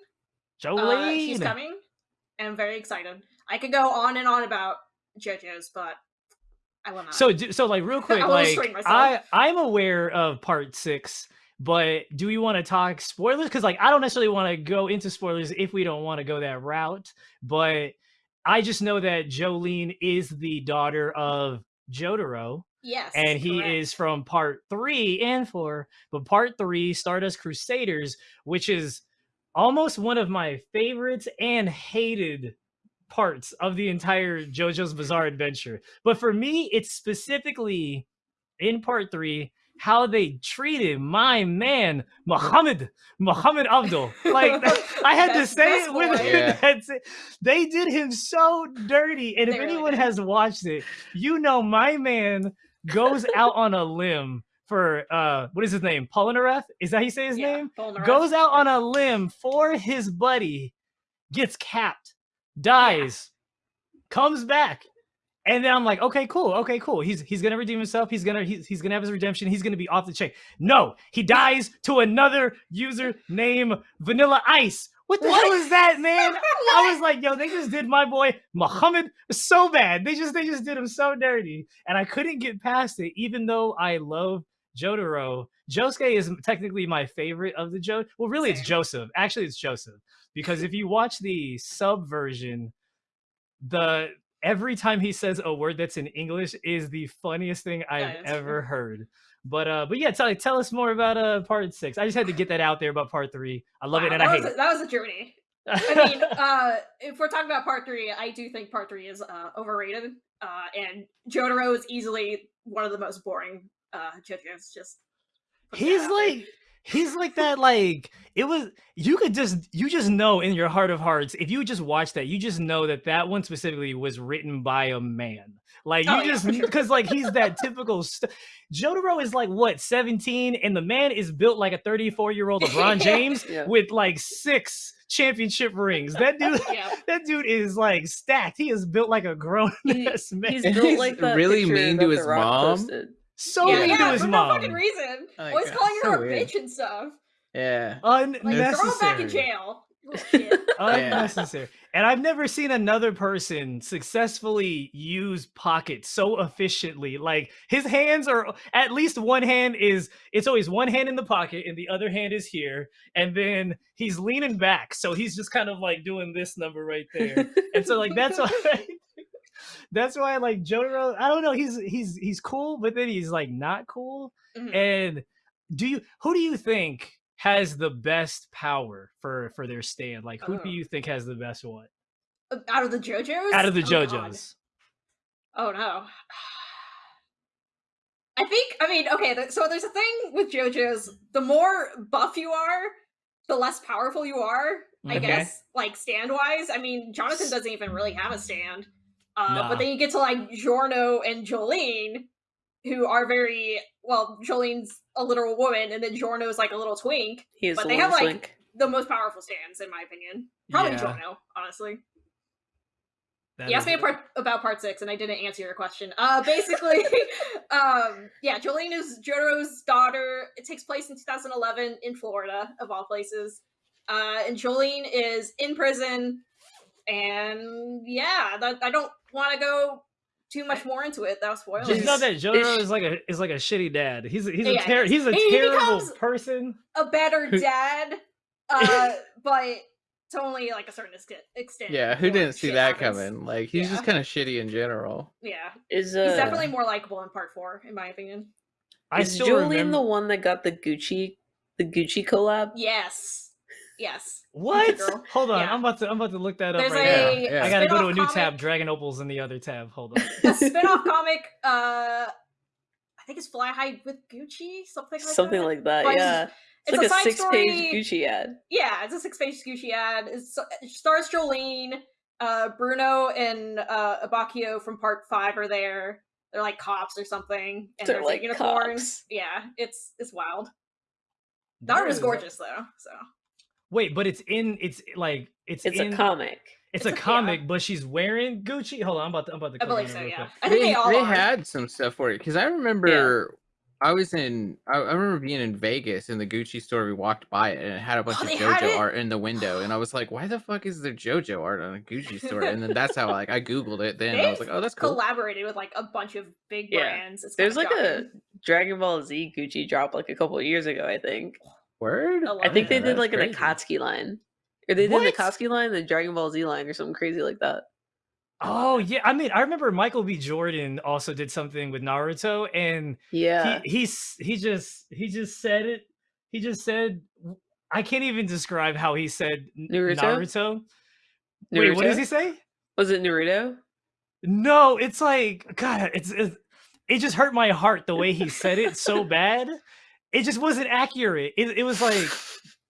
Speaker 3: Uh,
Speaker 2: Jolyne.
Speaker 3: she's coming. And I'm very excited. I could go on and on about JoJo's, but I will not.
Speaker 2: So do- so like real quick,
Speaker 3: I
Speaker 2: like. I I'm aware of part six, but do we want to talk spoilers? Because like I don't necessarily want to go into spoilers if we don't want to go that route. But I just know that Jolyne is the daughter of Jotaro.
Speaker 3: yes.
Speaker 2: and he
Speaker 3: correct.
Speaker 2: is from part three and four. But part three, Stardust Crusaders, which is almost one of my favorites and hated parts of the entire JoJo's Bizarre Adventure. But for me, it's specifically in part three how they treated my man Muhammad Muhammad Avdol. Like I had to say it with
Speaker 3: boy.
Speaker 4: Yeah.
Speaker 2: that's it. They did him so dirty. And if
Speaker 3: really
Speaker 2: anyone
Speaker 3: did.
Speaker 2: has watched it, you know my man goes out on a limb for uh what is his name? Polnareff? Is that how you say his
Speaker 3: Yeah,
Speaker 2: name?
Speaker 3: Polnareff.
Speaker 2: Goes out on a limb for his buddy, gets capped, dies, comes back. And then I'm like, okay, cool, okay, cool. He's he's gonna redeem himself. He's gonna he's, he's gonna have his redemption. He's gonna be off the chain. No, he dies to another user named Vanilla Ice. What the hell
Speaker 3: What?
Speaker 2: is that, man? I was like, yo, they just did my boy Muhammad so bad. They just they just did him so dirty, and I couldn't get past it, even though I love Jotaro. Josuke is technically my favorite of the Jo. Well, really, it's Joseph. Actually, it's Joseph because if you watch the sub version the every time he says a word that's in English is the funniest thing I've
Speaker 3: Yeah,
Speaker 2: ever heard. But uh, but yeah, tell tell us more about uh part six. I just had to get that out there about part three. I love it and I hate
Speaker 3: a, that was a journey. I mean, uh, if we're talking about part three, I do think part three is uh, overrated. Uh, and Jotaro is easily one of the most boring uh, JoJo's. Just
Speaker 2: he's like he's like that like it was you could just you just know in your heart of hearts if you just watch that you just know that that one specifically was written by a man like you
Speaker 3: Oh, yeah,
Speaker 2: just
Speaker 3: for sure.
Speaker 2: because like he's that typical st- jotaro is like what 17 and the man is built like a 34 year old lebron james
Speaker 1: Yeah.
Speaker 2: with like six championship rings that dude
Speaker 3: yeah.
Speaker 2: that dude is like stacked he is built like a grown
Speaker 1: He-
Speaker 2: ass man
Speaker 1: He's built
Speaker 4: he's
Speaker 1: like that
Speaker 4: really mean to his mom.
Speaker 1: posted.
Speaker 2: So
Speaker 3: yeah,
Speaker 2: mean
Speaker 3: yeah,
Speaker 2: to his
Speaker 3: for
Speaker 2: mom
Speaker 3: no fucking reason.
Speaker 4: Oh
Speaker 3: Always
Speaker 4: God,
Speaker 3: calling
Speaker 4: so
Speaker 3: her a
Speaker 4: weird.
Speaker 3: bitch and stuff.
Speaker 4: Yeah.
Speaker 3: Like,
Speaker 2: unnecessary
Speaker 3: throw him back in jail. Shit.
Speaker 2: unnecessary. And I've never seen another person successfully use pockets so efficiently. Like his hands are at least one hand is it's always one hand in the pocket and the other hand is here. And then he's leaning back. So he's just kind of like doing this number right there. And so like that's why that's why like Jotaro, I don't know, he's he's he's cool, but then he's like not cool.
Speaker 3: Mhm.
Speaker 2: And do you who do you think has the best power for for their stand? Like who
Speaker 3: Oh.
Speaker 2: do you think has the best one
Speaker 3: Out of the JoJo's?
Speaker 2: out of the
Speaker 3: Oh, God.
Speaker 2: JoJos?
Speaker 3: Oh no. I think I mean okay, th- so there's a thing with JoJo's. The more buff you are, the less powerful you are. I
Speaker 2: Okay.
Speaker 3: guess, like stand wise. I mean, Jonathan doesn't even really have a stand. Uh,
Speaker 2: Nah.
Speaker 3: But then you get to like Giorno and Jolyne, who are very well. Jolyne's a literal woman, and then Giorno's like a little twink.
Speaker 1: He is
Speaker 3: But
Speaker 1: the
Speaker 3: they have, like,
Speaker 1: twink.
Speaker 3: The most powerful stands, in my opinion. Probably
Speaker 2: Yeah,
Speaker 3: Giorno, honestly.
Speaker 2: that
Speaker 3: You asked me a part about part six, and I didn't answer your question. Uh, basically, um, yeah, Jolyne is Jotaro's daughter. It takes place in 2011 in Florida, of all places. Uh, and Jolyne is in prison, and yeah, that, I don't want to go too much more into it. That'll spoil
Speaker 2: Just
Speaker 3: it.
Speaker 2: know that Jotaro
Speaker 1: is-
Speaker 2: is like a is like a shitty dad. He's a, he's a ter- he's a
Speaker 3: he
Speaker 2: terrible person.
Speaker 3: a better dad, uh, but to only like a certain extent. extent
Speaker 4: Yeah, who didn't see that
Speaker 3: happens.
Speaker 4: coming? Like he's just kind of shitty in general.
Speaker 3: Yeah,
Speaker 1: Is uh,
Speaker 3: he's definitely more likable in part four, in my opinion.
Speaker 2: I
Speaker 1: is
Speaker 2: still
Speaker 1: Jolyne
Speaker 2: remember
Speaker 1: the one that got the Gucci the Gucci collab?
Speaker 3: Yes, yes.
Speaker 2: what? Hold on,
Speaker 3: Yeah.
Speaker 2: I'm about to I'm about to look that up
Speaker 3: There's
Speaker 2: right
Speaker 3: a
Speaker 2: now.
Speaker 4: Yeah.
Speaker 2: I gotta go to a
Speaker 3: spin-off
Speaker 2: new tab. Dragon Opal's in the other tab. Hold on.
Speaker 3: a spin-off comic uh i think it's fly high with gucci something like
Speaker 1: Something
Speaker 3: that
Speaker 1: like that,
Speaker 3: But
Speaker 1: yeah. It's,
Speaker 3: it's
Speaker 1: like
Speaker 3: a
Speaker 1: a,
Speaker 3: side
Speaker 1: six page
Speaker 3: story-
Speaker 1: Gucci ad.
Speaker 3: yeah it's a six-page gucci ad it's, it stars jolyne uh bruno and uh abbacchio from part five are there they're like cops or something and
Speaker 1: They're
Speaker 3: there's
Speaker 1: like
Speaker 3: a unicorn
Speaker 1: cops.
Speaker 3: yeah it's it's wild
Speaker 2: There
Speaker 3: Naruto's
Speaker 2: is-
Speaker 3: gorgeous though so
Speaker 2: Wait, but it's in it's like it's
Speaker 1: It's
Speaker 2: in,
Speaker 1: a comic.
Speaker 2: It's,
Speaker 3: It's
Speaker 2: a,
Speaker 3: a- yeah.
Speaker 2: comic, but she's wearing Gucci. Hold on, I'm about to I'm about to.
Speaker 3: i believe
Speaker 2: it
Speaker 3: so yeah i think they, all
Speaker 4: they
Speaker 3: are
Speaker 4: had some stuff for it because I remember I was in. I, I remember being in Vegas in the Gucci store. We walked by it and it had a bunch
Speaker 3: Oh,
Speaker 4: of JoJo art in the window, and I was like, "Why the fuck is there JoJo art on a Gucci store?" And then that's how like I googled it. Then I was like, "Oh, that's cool."
Speaker 3: collaborated with like a bunch of big brands it's
Speaker 1: There's
Speaker 3: kinda
Speaker 1: like a. Dragon Ball Z Gucci drop like a couple of years ago, I think.
Speaker 4: Word.
Speaker 3: I
Speaker 1: think they did like an
Speaker 4: crazy.
Speaker 1: Akatsuki line. Or they did
Speaker 2: What?
Speaker 1: an Akatsuki line, the Dragon Ball Z line, or something crazy like that.
Speaker 2: Oh yeah, I mean, I remember Michael B. Jordan also did something with Naruto, and
Speaker 1: Yeah.
Speaker 2: he he's he just he just said it. He just said, I can't even describe how he said n-
Speaker 1: Naruto?
Speaker 2: Naruto. Wait, what does he say?
Speaker 1: Was it Naruto?
Speaker 2: No, it's like God. It's, it's it just hurt my heart the way he said it so bad. It just wasn't accurate. It, it was like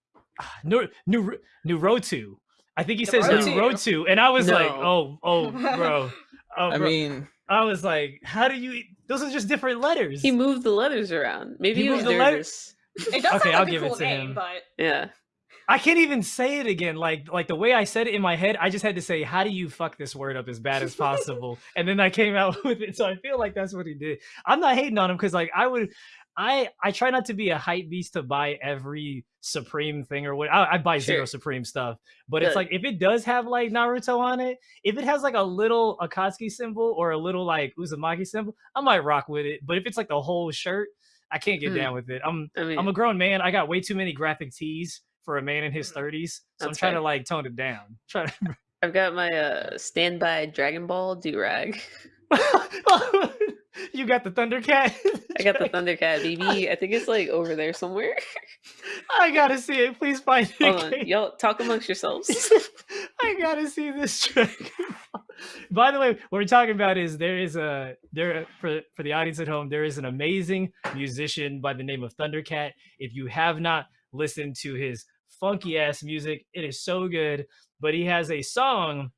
Speaker 2: Nur, Nur, Nurotu. I think he says
Speaker 3: Nurotu.
Speaker 2: Nurotu, and I was like, oh, oh, bro. Oh,
Speaker 4: I
Speaker 2: bro.
Speaker 4: mean,
Speaker 2: I was like, how do you? Those are just different letters.
Speaker 1: He moved the letters around. Maybe
Speaker 2: He
Speaker 1: he, was
Speaker 2: moved the letter-
Speaker 1: nervous.
Speaker 3: It does
Speaker 2: Okay,
Speaker 3: sound
Speaker 2: I'll
Speaker 3: like a
Speaker 2: give it to
Speaker 3: name,
Speaker 2: him.
Speaker 3: but
Speaker 1: Yeah.
Speaker 2: I can't even say it again. Like, like the way I said it in my head, I just had to say, "How do you fuck this word up as bad as possible?" and then I came out with it. So I feel like that's what he did. I'm not hating on him because, like, I would, I, I try not to be a hype beast to buy every Supreme thing or what. I, I buy zero Supreme stuff, but it's like if it does have like Naruto on it, if it has like a little Akatsuki symbol or a little like Uzumaki symbol, I might rock with it. But if it's like the whole shirt, I can't get
Speaker 1: Hmm.
Speaker 2: down with it. I'm
Speaker 1: I mean,
Speaker 2: I'm a grown man. I got way too many graphic tees for a man in his
Speaker 3: Mm.
Speaker 2: 30s. So I'm trying to like tone it down. Try to
Speaker 1: I've got my uh standby Dragon Ball do rag.
Speaker 2: you got the Thundercat.
Speaker 1: I got the Thundercat BB. I think it's like over there somewhere.
Speaker 2: I gotta see it. Please find it.
Speaker 1: Hold on, y'all talk amongst yourselves.
Speaker 2: I gotta see this Ball. By the way, what we're talking about is there is a there for for the audience at home. There is an amazing musician by the name of Thundercat. If you have not listened to his funky ass music, it is so good. But he has a song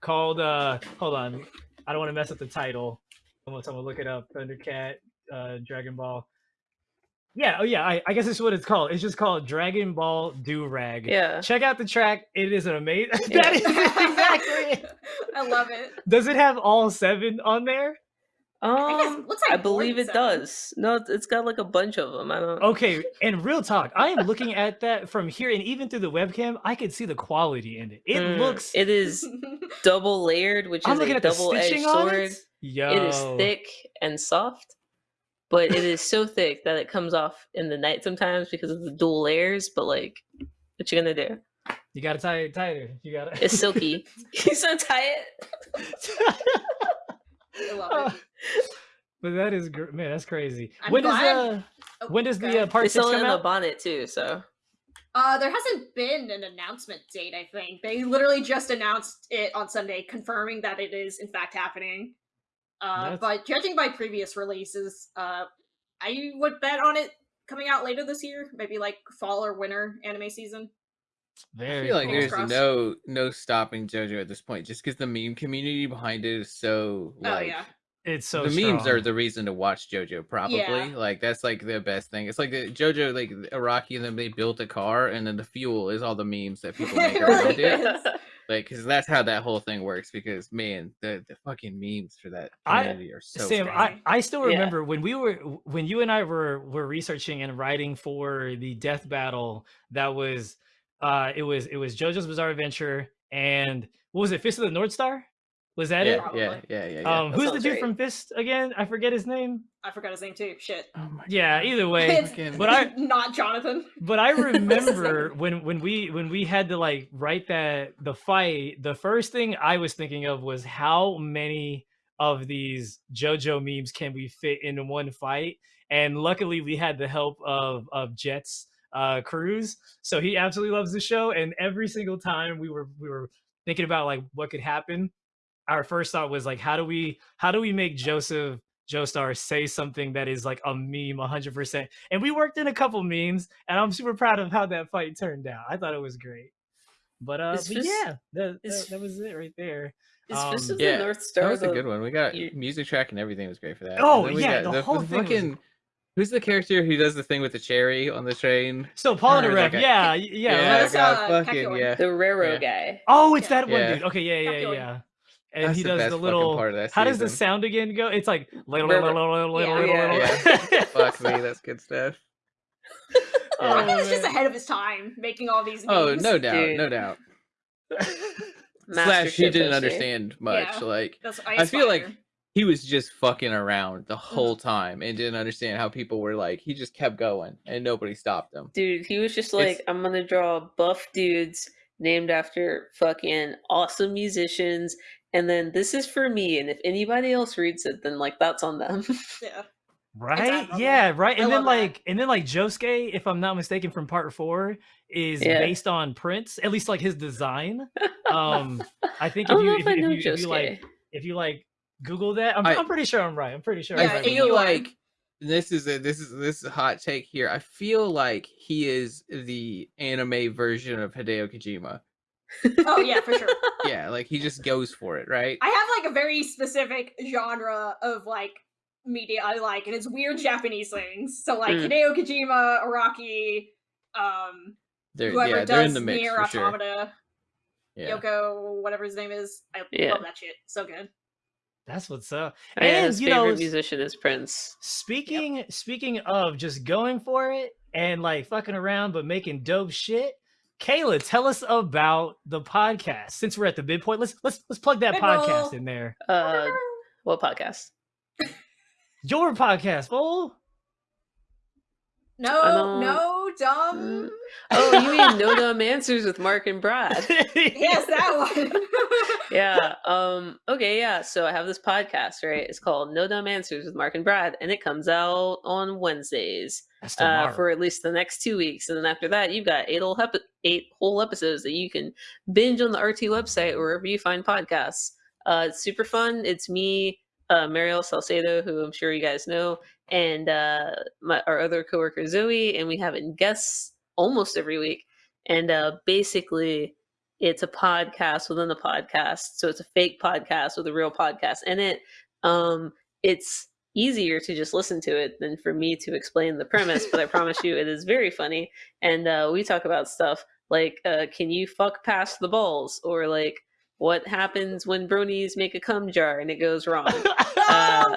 Speaker 2: called uh hold on, I don't want to mess up the title. I'm gonna, I'm gonna look it up. Thundercat, uh, Dragon Ball. Yeah, oh yeah, I, I guess that's what it's called. It's just called Dragon Ball Do Rag.
Speaker 1: yeah.
Speaker 2: Check out the track. It is an amazing.
Speaker 1: Yeah.
Speaker 2: that is exactly.
Speaker 3: I love it.
Speaker 2: Does it have all seven on there?
Speaker 3: I
Speaker 1: Um,
Speaker 3: it looks
Speaker 1: I
Speaker 3: like more
Speaker 1: believe it
Speaker 3: seven.
Speaker 1: does. No, it's- it's got like a bunch of them. I don't.
Speaker 2: Okay, and real talk, I am looking at that from here, and even through the webcam, I could see the quality in it. It
Speaker 1: Mm,
Speaker 2: looks.
Speaker 1: It is double layered, which
Speaker 2: I'm
Speaker 1: is
Speaker 2: looking
Speaker 1: a
Speaker 2: at
Speaker 1: double edged
Speaker 2: stitching on
Speaker 1: sword.
Speaker 2: it. Yo,
Speaker 1: It is thick and soft, but it is so thick that it comes off in the night sometimes because of the dual layers. But like, what you gonna do?
Speaker 2: You gotta tie it tighter. You gotta.
Speaker 1: It's silky. you so tie it.
Speaker 3: I love it.
Speaker 2: but that is gr- man, that's crazy.
Speaker 3: I'm
Speaker 2: when does uh
Speaker 3: Oh,
Speaker 2: when does
Speaker 3: go
Speaker 2: the uh,
Speaker 3: ahead.
Speaker 2: part
Speaker 1: They
Speaker 2: six
Speaker 1: sell it
Speaker 2: come
Speaker 1: in a
Speaker 2: out?
Speaker 1: bonnet too. So
Speaker 3: Uh, there hasn't been an announcement date. I think they literally just announced it on Sunday, confirming that it is in fact happening. Uh,
Speaker 2: That's-
Speaker 3: but judging by previous releases, uh, I would bet on it coming out later this year, maybe like fall or winter anime season.
Speaker 4: I feel like
Speaker 2: cool.
Speaker 3: Fingers
Speaker 4: there's
Speaker 3: crossed.
Speaker 4: no no stopping JoJo at this point, just because the meme community behind it is so
Speaker 3: Oh, yeah.
Speaker 2: It's so
Speaker 4: the memes are the reason to watch JoJo. Probably like that's like the best thing. It's like the JoJo like Araki and then they built a car, and then the fuel is all the memes that people make around
Speaker 3: really
Speaker 4: it.
Speaker 3: is.
Speaker 4: Like, because that's how that whole thing works. Because man, the the fucking memes for that
Speaker 2: I-
Speaker 4: are so
Speaker 2: Sam,
Speaker 4: strong.
Speaker 2: I, I still
Speaker 1: Yeah.
Speaker 2: remember when we were when you and I were were researching and writing for the death battle. That was uh it was it was JoJo's Bizarre Adventure and what was it? Fist of the North Star? Was that
Speaker 4: yeah,
Speaker 2: it?
Speaker 4: Yeah, yeah, yeah, yeah.
Speaker 2: Um,
Speaker 1: That
Speaker 2: who's the dude
Speaker 1: right.
Speaker 2: from Fist again? I forget his name.
Speaker 3: I forgot his name too. Shit.
Speaker 4: oh my
Speaker 2: Yeah,
Speaker 4: God.
Speaker 2: either way.
Speaker 3: It's
Speaker 2: But I
Speaker 3: not Jonathan.
Speaker 2: but I
Speaker 3: What's his name?
Speaker 2: remember when when we when we had to like write that the fight, the first thing I was thinking of was how many of these JoJo memes can we fit into one fight? And luckily we had the help of of Jets uh Cruz. So he absolutely loves the show. And every single time we were we were thinking about like what could happen, our first thought was like how do we how do we make Joseph Joestar say something that is like a meme 100%. And we worked in a couple memes, and I'm super proud of how that fight turned out. I thought it was great. But uh, but
Speaker 1: just-
Speaker 2: yeah, that, that, that was it right there.
Speaker 1: Fist
Speaker 2: Um,
Speaker 1: of the
Speaker 4: Yeah,
Speaker 1: North Star
Speaker 4: That was a good one. We got music track and everything was great for that.
Speaker 2: Oh,
Speaker 4: we
Speaker 2: yeah,
Speaker 4: got
Speaker 2: the whole thing was-
Speaker 4: fucking. Who's the character who does the thing with the cherry on the train?
Speaker 2: So Polnareff,
Speaker 4: like a-
Speaker 2: yeah, yeah.
Speaker 4: yeah,
Speaker 3: that's,
Speaker 4: God,
Speaker 3: uh,
Speaker 4: fucking yeah.
Speaker 1: the railroad
Speaker 4: Yeah.
Speaker 1: guy.
Speaker 2: Oh, it's
Speaker 3: Yeah.
Speaker 2: that one
Speaker 4: Yeah.
Speaker 2: dude. Okay, yeah, yeah, yeah. And
Speaker 4: That's
Speaker 2: he does
Speaker 4: best
Speaker 2: the little.
Speaker 4: part of that
Speaker 2: How does the sound again go? It's like little, little, little, little,
Speaker 3: Yeah,
Speaker 2: little,
Speaker 4: Fuck me, that's good stuff.
Speaker 2: Oh,
Speaker 3: Rocket was just ahead of his time making all these
Speaker 4: Oh, no doubt, no doubt. Slash, he didn't understand much. Like I feel like
Speaker 3: aspire.
Speaker 4: He was just fucking around the whole time and didn't understand how people were like. He just kept going and nobody stopped him.
Speaker 1: Dude, he was just
Speaker 4: It's-
Speaker 1: like, I'm gonna draw buff dudes named after fucking awesome musicians, and then this is for me, and if anybody else reads it, then like that's on them.
Speaker 3: yeah.
Speaker 2: Right? Yeah, right.
Speaker 3: I
Speaker 2: And then
Speaker 3: love that.
Speaker 2: like and then like Josuke, if I'm not mistaken, from part four, is
Speaker 1: Yeah.
Speaker 2: based on Prince, at least like his design. Um I think
Speaker 1: I
Speaker 2: if
Speaker 1: don't
Speaker 2: you if,
Speaker 1: if
Speaker 2: you- if you if you like if you like Google that, I'm,
Speaker 4: I-
Speaker 2: I'm pretty sure I'm right. I'm pretty sure.
Speaker 4: I
Speaker 3: Yeah,
Speaker 2: right
Speaker 4: feel
Speaker 3: you are.
Speaker 4: like this is a this is this is a hot take here. I feel like he is the anime version of Hideo Kojima.
Speaker 3: Oh yeah, for sure.
Speaker 4: Yeah, like he just goes for it, right?
Speaker 3: I have like a very specific genre of like media I like, and it's weird Japanese things. So like
Speaker 1: Mm.
Speaker 3: Hideo Kojima, Araki, um,
Speaker 4: They're
Speaker 3: whoever
Speaker 4: yeah,
Speaker 3: does
Speaker 4: they're in the mix
Speaker 3: Nier
Speaker 4: for sure.
Speaker 3: Automata,
Speaker 4: Yeah.
Speaker 3: Yoko, whatever his name is. I
Speaker 1: Yeah.
Speaker 3: love that shit. So good.
Speaker 2: That's what's up.
Speaker 1: Oh, yeah,
Speaker 2: and
Speaker 1: his
Speaker 2: you
Speaker 1: favorite
Speaker 2: know,
Speaker 1: musician is Prince.
Speaker 2: Speaking speaking of just going for it and like fucking around but making dope shit, Kayla, tell us about the podcast. Since we're at the midpoint, let's let's let's plug that
Speaker 3: Mid-roll.
Speaker 2: podcast in there.
Speaker 1: Uh, what podcast?
Speaker 2: Your podcast, fool.
Speaker 3: No, no dumb.
Speaker 1: Oh, you mean No Dumb Answers with Mark and Brad?
Speaker 3: Yes, that one.
Speaker 1: yeah. Um. Okay. Yeah. So I have this podcast, right? It's called No Dumb Answers with Mark and Brad, and it comes out on Wednesdays uh, for at least the next two weeks, and then after that, you've got eight whole epi- eight whole episodes that you can binge on the RT website or wherever you find podcasts. Uh, it's super fun. It's me, uh, Mariel Salcedo, who I'm sure you guys know, and uh, my, our other coworker Zoe, and we have in guests almost every week. And uh, basically, it's a podcast within the podcast, so it's a fake podcast with a real podcast in it. Um, it's easier to just listen to it than for me to explain the premise, but I promise you, it is very funny. And uh, we talk about stuff like, uh, can you fuck past the balls, or like what happens when bronies make a cum jar and it goes wrong. uh,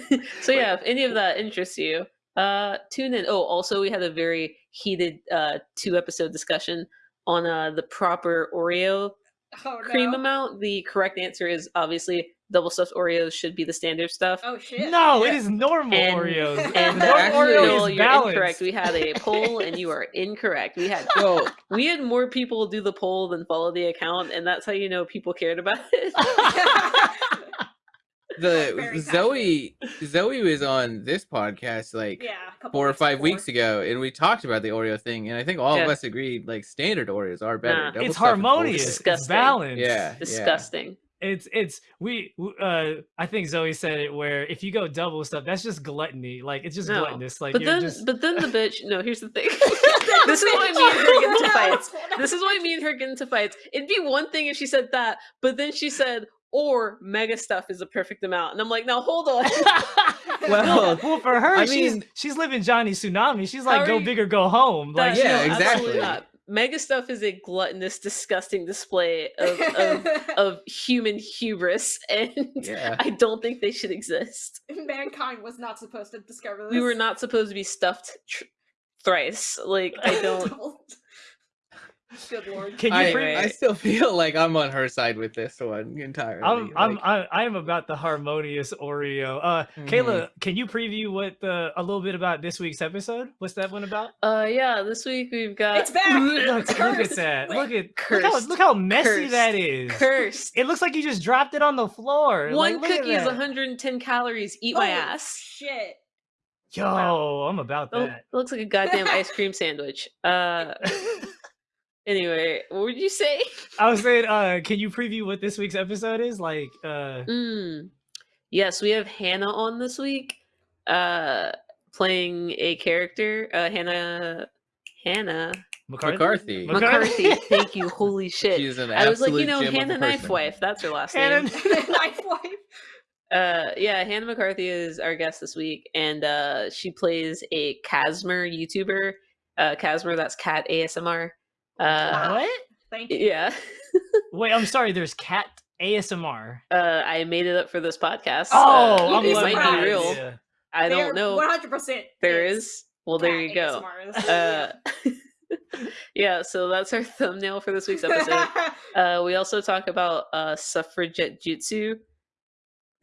Speaker 1: so yeah, if any of that interests you, uh, tune in. Oh, also we had a very heated uh, two episode discussion on uh, the proper Oreo
Speaker 3: oh,
Speaker 1: cream
Speaker 3: no.
Speaker 1: amount. The correct answer is obviously double stuffed Oreos should be the standard stuff.
Speaker 3: Oh shit.
Speaker 2: no, it
Speaker 4: Yeah.
Speaker 2: is normal
Speaker 1: And-
Speaker 2: Oreos.
Speaker 1: And
Speaker 2: Normal
Speaker 4: actually-
Speaker 2: Oreo
Speaker 1: no,
Speaker 2: is
Speaker 1: you're
Speaker 2: balanced.
Speaker 1: incorrect. We had a poll, and you are incorrect. We had
Speaker 4: So
Speaker 1: we had more people do the poll than follow the account, and that's how you know people cared about it.
Speaker 4: The Zoe Zoe was on this podcast like
Speaker 3: yeah.
Speaker 4: four or five
Speaker 3: before.
Speaker 4: weeks ago, and we talked about the Oreo thing, and I think all of us agreed like standard Oreos are better.
Speaker 1: Nah.
Speaker 2: It's harmonious.
Speaker 4: bullshit.
Speaker 2: It's balanced.
Speaker 4: Yeah, yeah.
Speaker 1: Disgusting.
Speaker 2: It's it's we uh I think Zoe said it where if you go double stuff, that's just gluttony. Like it's just
Speaker 1: No.
Speaker 2: gluttonous. Like
Speaker 1: But
Speaker 2: you're
Speaker 1: then,
Speaker 2: just
Speaker 1: but then the bitch. No, here's the thing. this is why me and her get into fights. This is why me and her get into fights. It'd be one thing if she said that, but then she said, "Or mega stuff is a perfect amount," and I'm like, "Now hold on."
Speaker 4: Well,
Speaker 2: well for her,
Speaker 4: I
Speaker 2: she's
Speaker 4: mean-
Speaker 2: she's living Johnny Tsunami. She's like go
Speaker 1: you-
Speaker 2: big or go home. Like
Speaker 4: yeah,
Speaker 1: no, absolutely
Speaker 4: exactly.
Speaker 1: not. Mega stuff is a gluttonous, disgusting display of, of, of human hubris, and
Speaker 4: Yeah.
Speaker 1: I don't think they should exist.
Speaker 3: Mankind was not supposed to discover this.
Speaker 1: We were not supposed to be stuffed tr- thrice. Like I don't.
Speaker 3: Good lord.
Speaker 2: Can you
Speaker 4: I,
Speaker 2: pre-
Speaker 4: I still feel like I'm on her side with this one entirely.
Speaker 2: I'm I'm
Speaker 4: like-
Speaker 2: I, I am about the harmonious Oreo. Uh, Kayla, can you preview what the a little bit about this week's episode? What's that one about?
Speaker 1: Uh, yeah. This week we've got
Speaker 3: It's back.
Speaker 2: look, look at that.
Speaker 3: Wait,
Speaker 2: Look at look how, look how messy
Speaker 1: Cursed.
Speaker 2: that is.
Speaker 1: cursed.
Speaker 2: It looks like you just dropped it on the floor.
Speaker 1: One
Speaker 2: like,
Speaker 1: cookie is 110 calories. Eat my ass.
Speaker 3: Shit.
Speaker 2: Yo,
Speaker 3: Wow.
Speaker 2: I'm about
Speaker 1: Oh,
Speaker 2: that.
Speaker 1: it looks like a goddamn ice cream sandwich. Uh, anyway, what would you say?
Speaker 2: I was saying, uh, can you preview what this week's episode is? Like, uh,
Speaker 1: Mm. Yes, we have Hannah on this week, uh, playing a character. Uh, Hannah, Hannah
Speaker 2: McCarthy.
Speaker 4: McCarthy.
Speaker 1: McCarthy. Thank you. Holy shit!
Speaker 4: She's an
Speaker 1: I was like, you know,
Speaker 4: gem of a
Speaker 1: Hannah
Speaker 4: person.
Speaker 1: Knifewife. That's her last
Speaker 2: Hannah-
Speaker 1: name.
Speaker 3: Knife wife.
Speaker 1: Uh, yeah, Hannah McCarthy is our guest this week, and uh, she plays a Casmer YouTuber. Uh, Casmer, that's cat ASMR. Uh,
Speaker 2: what?
Speaker 3: Thank you.
Speaker 1: yeah.
Speaker 2: Wait, I'm sorry. There's cat ASMR.
Speaker 1: Uh, I made it up for this podcast.
Speaker 2: Oh,
Speaker 1: Uh,
Speaker 2: I'm
Speaker 1: it
Speaker 3: loving
Speaker 1: might be real.
Speaker 2: idea.
Speaker 1: I don't know.
Speaker 3: One hundred percent.
Speaker 1: There is. Well, there you go. Uh, yeah, so that's our thumbnail for this week's episode. Uh, we also talk about uh, suffragette jutsu.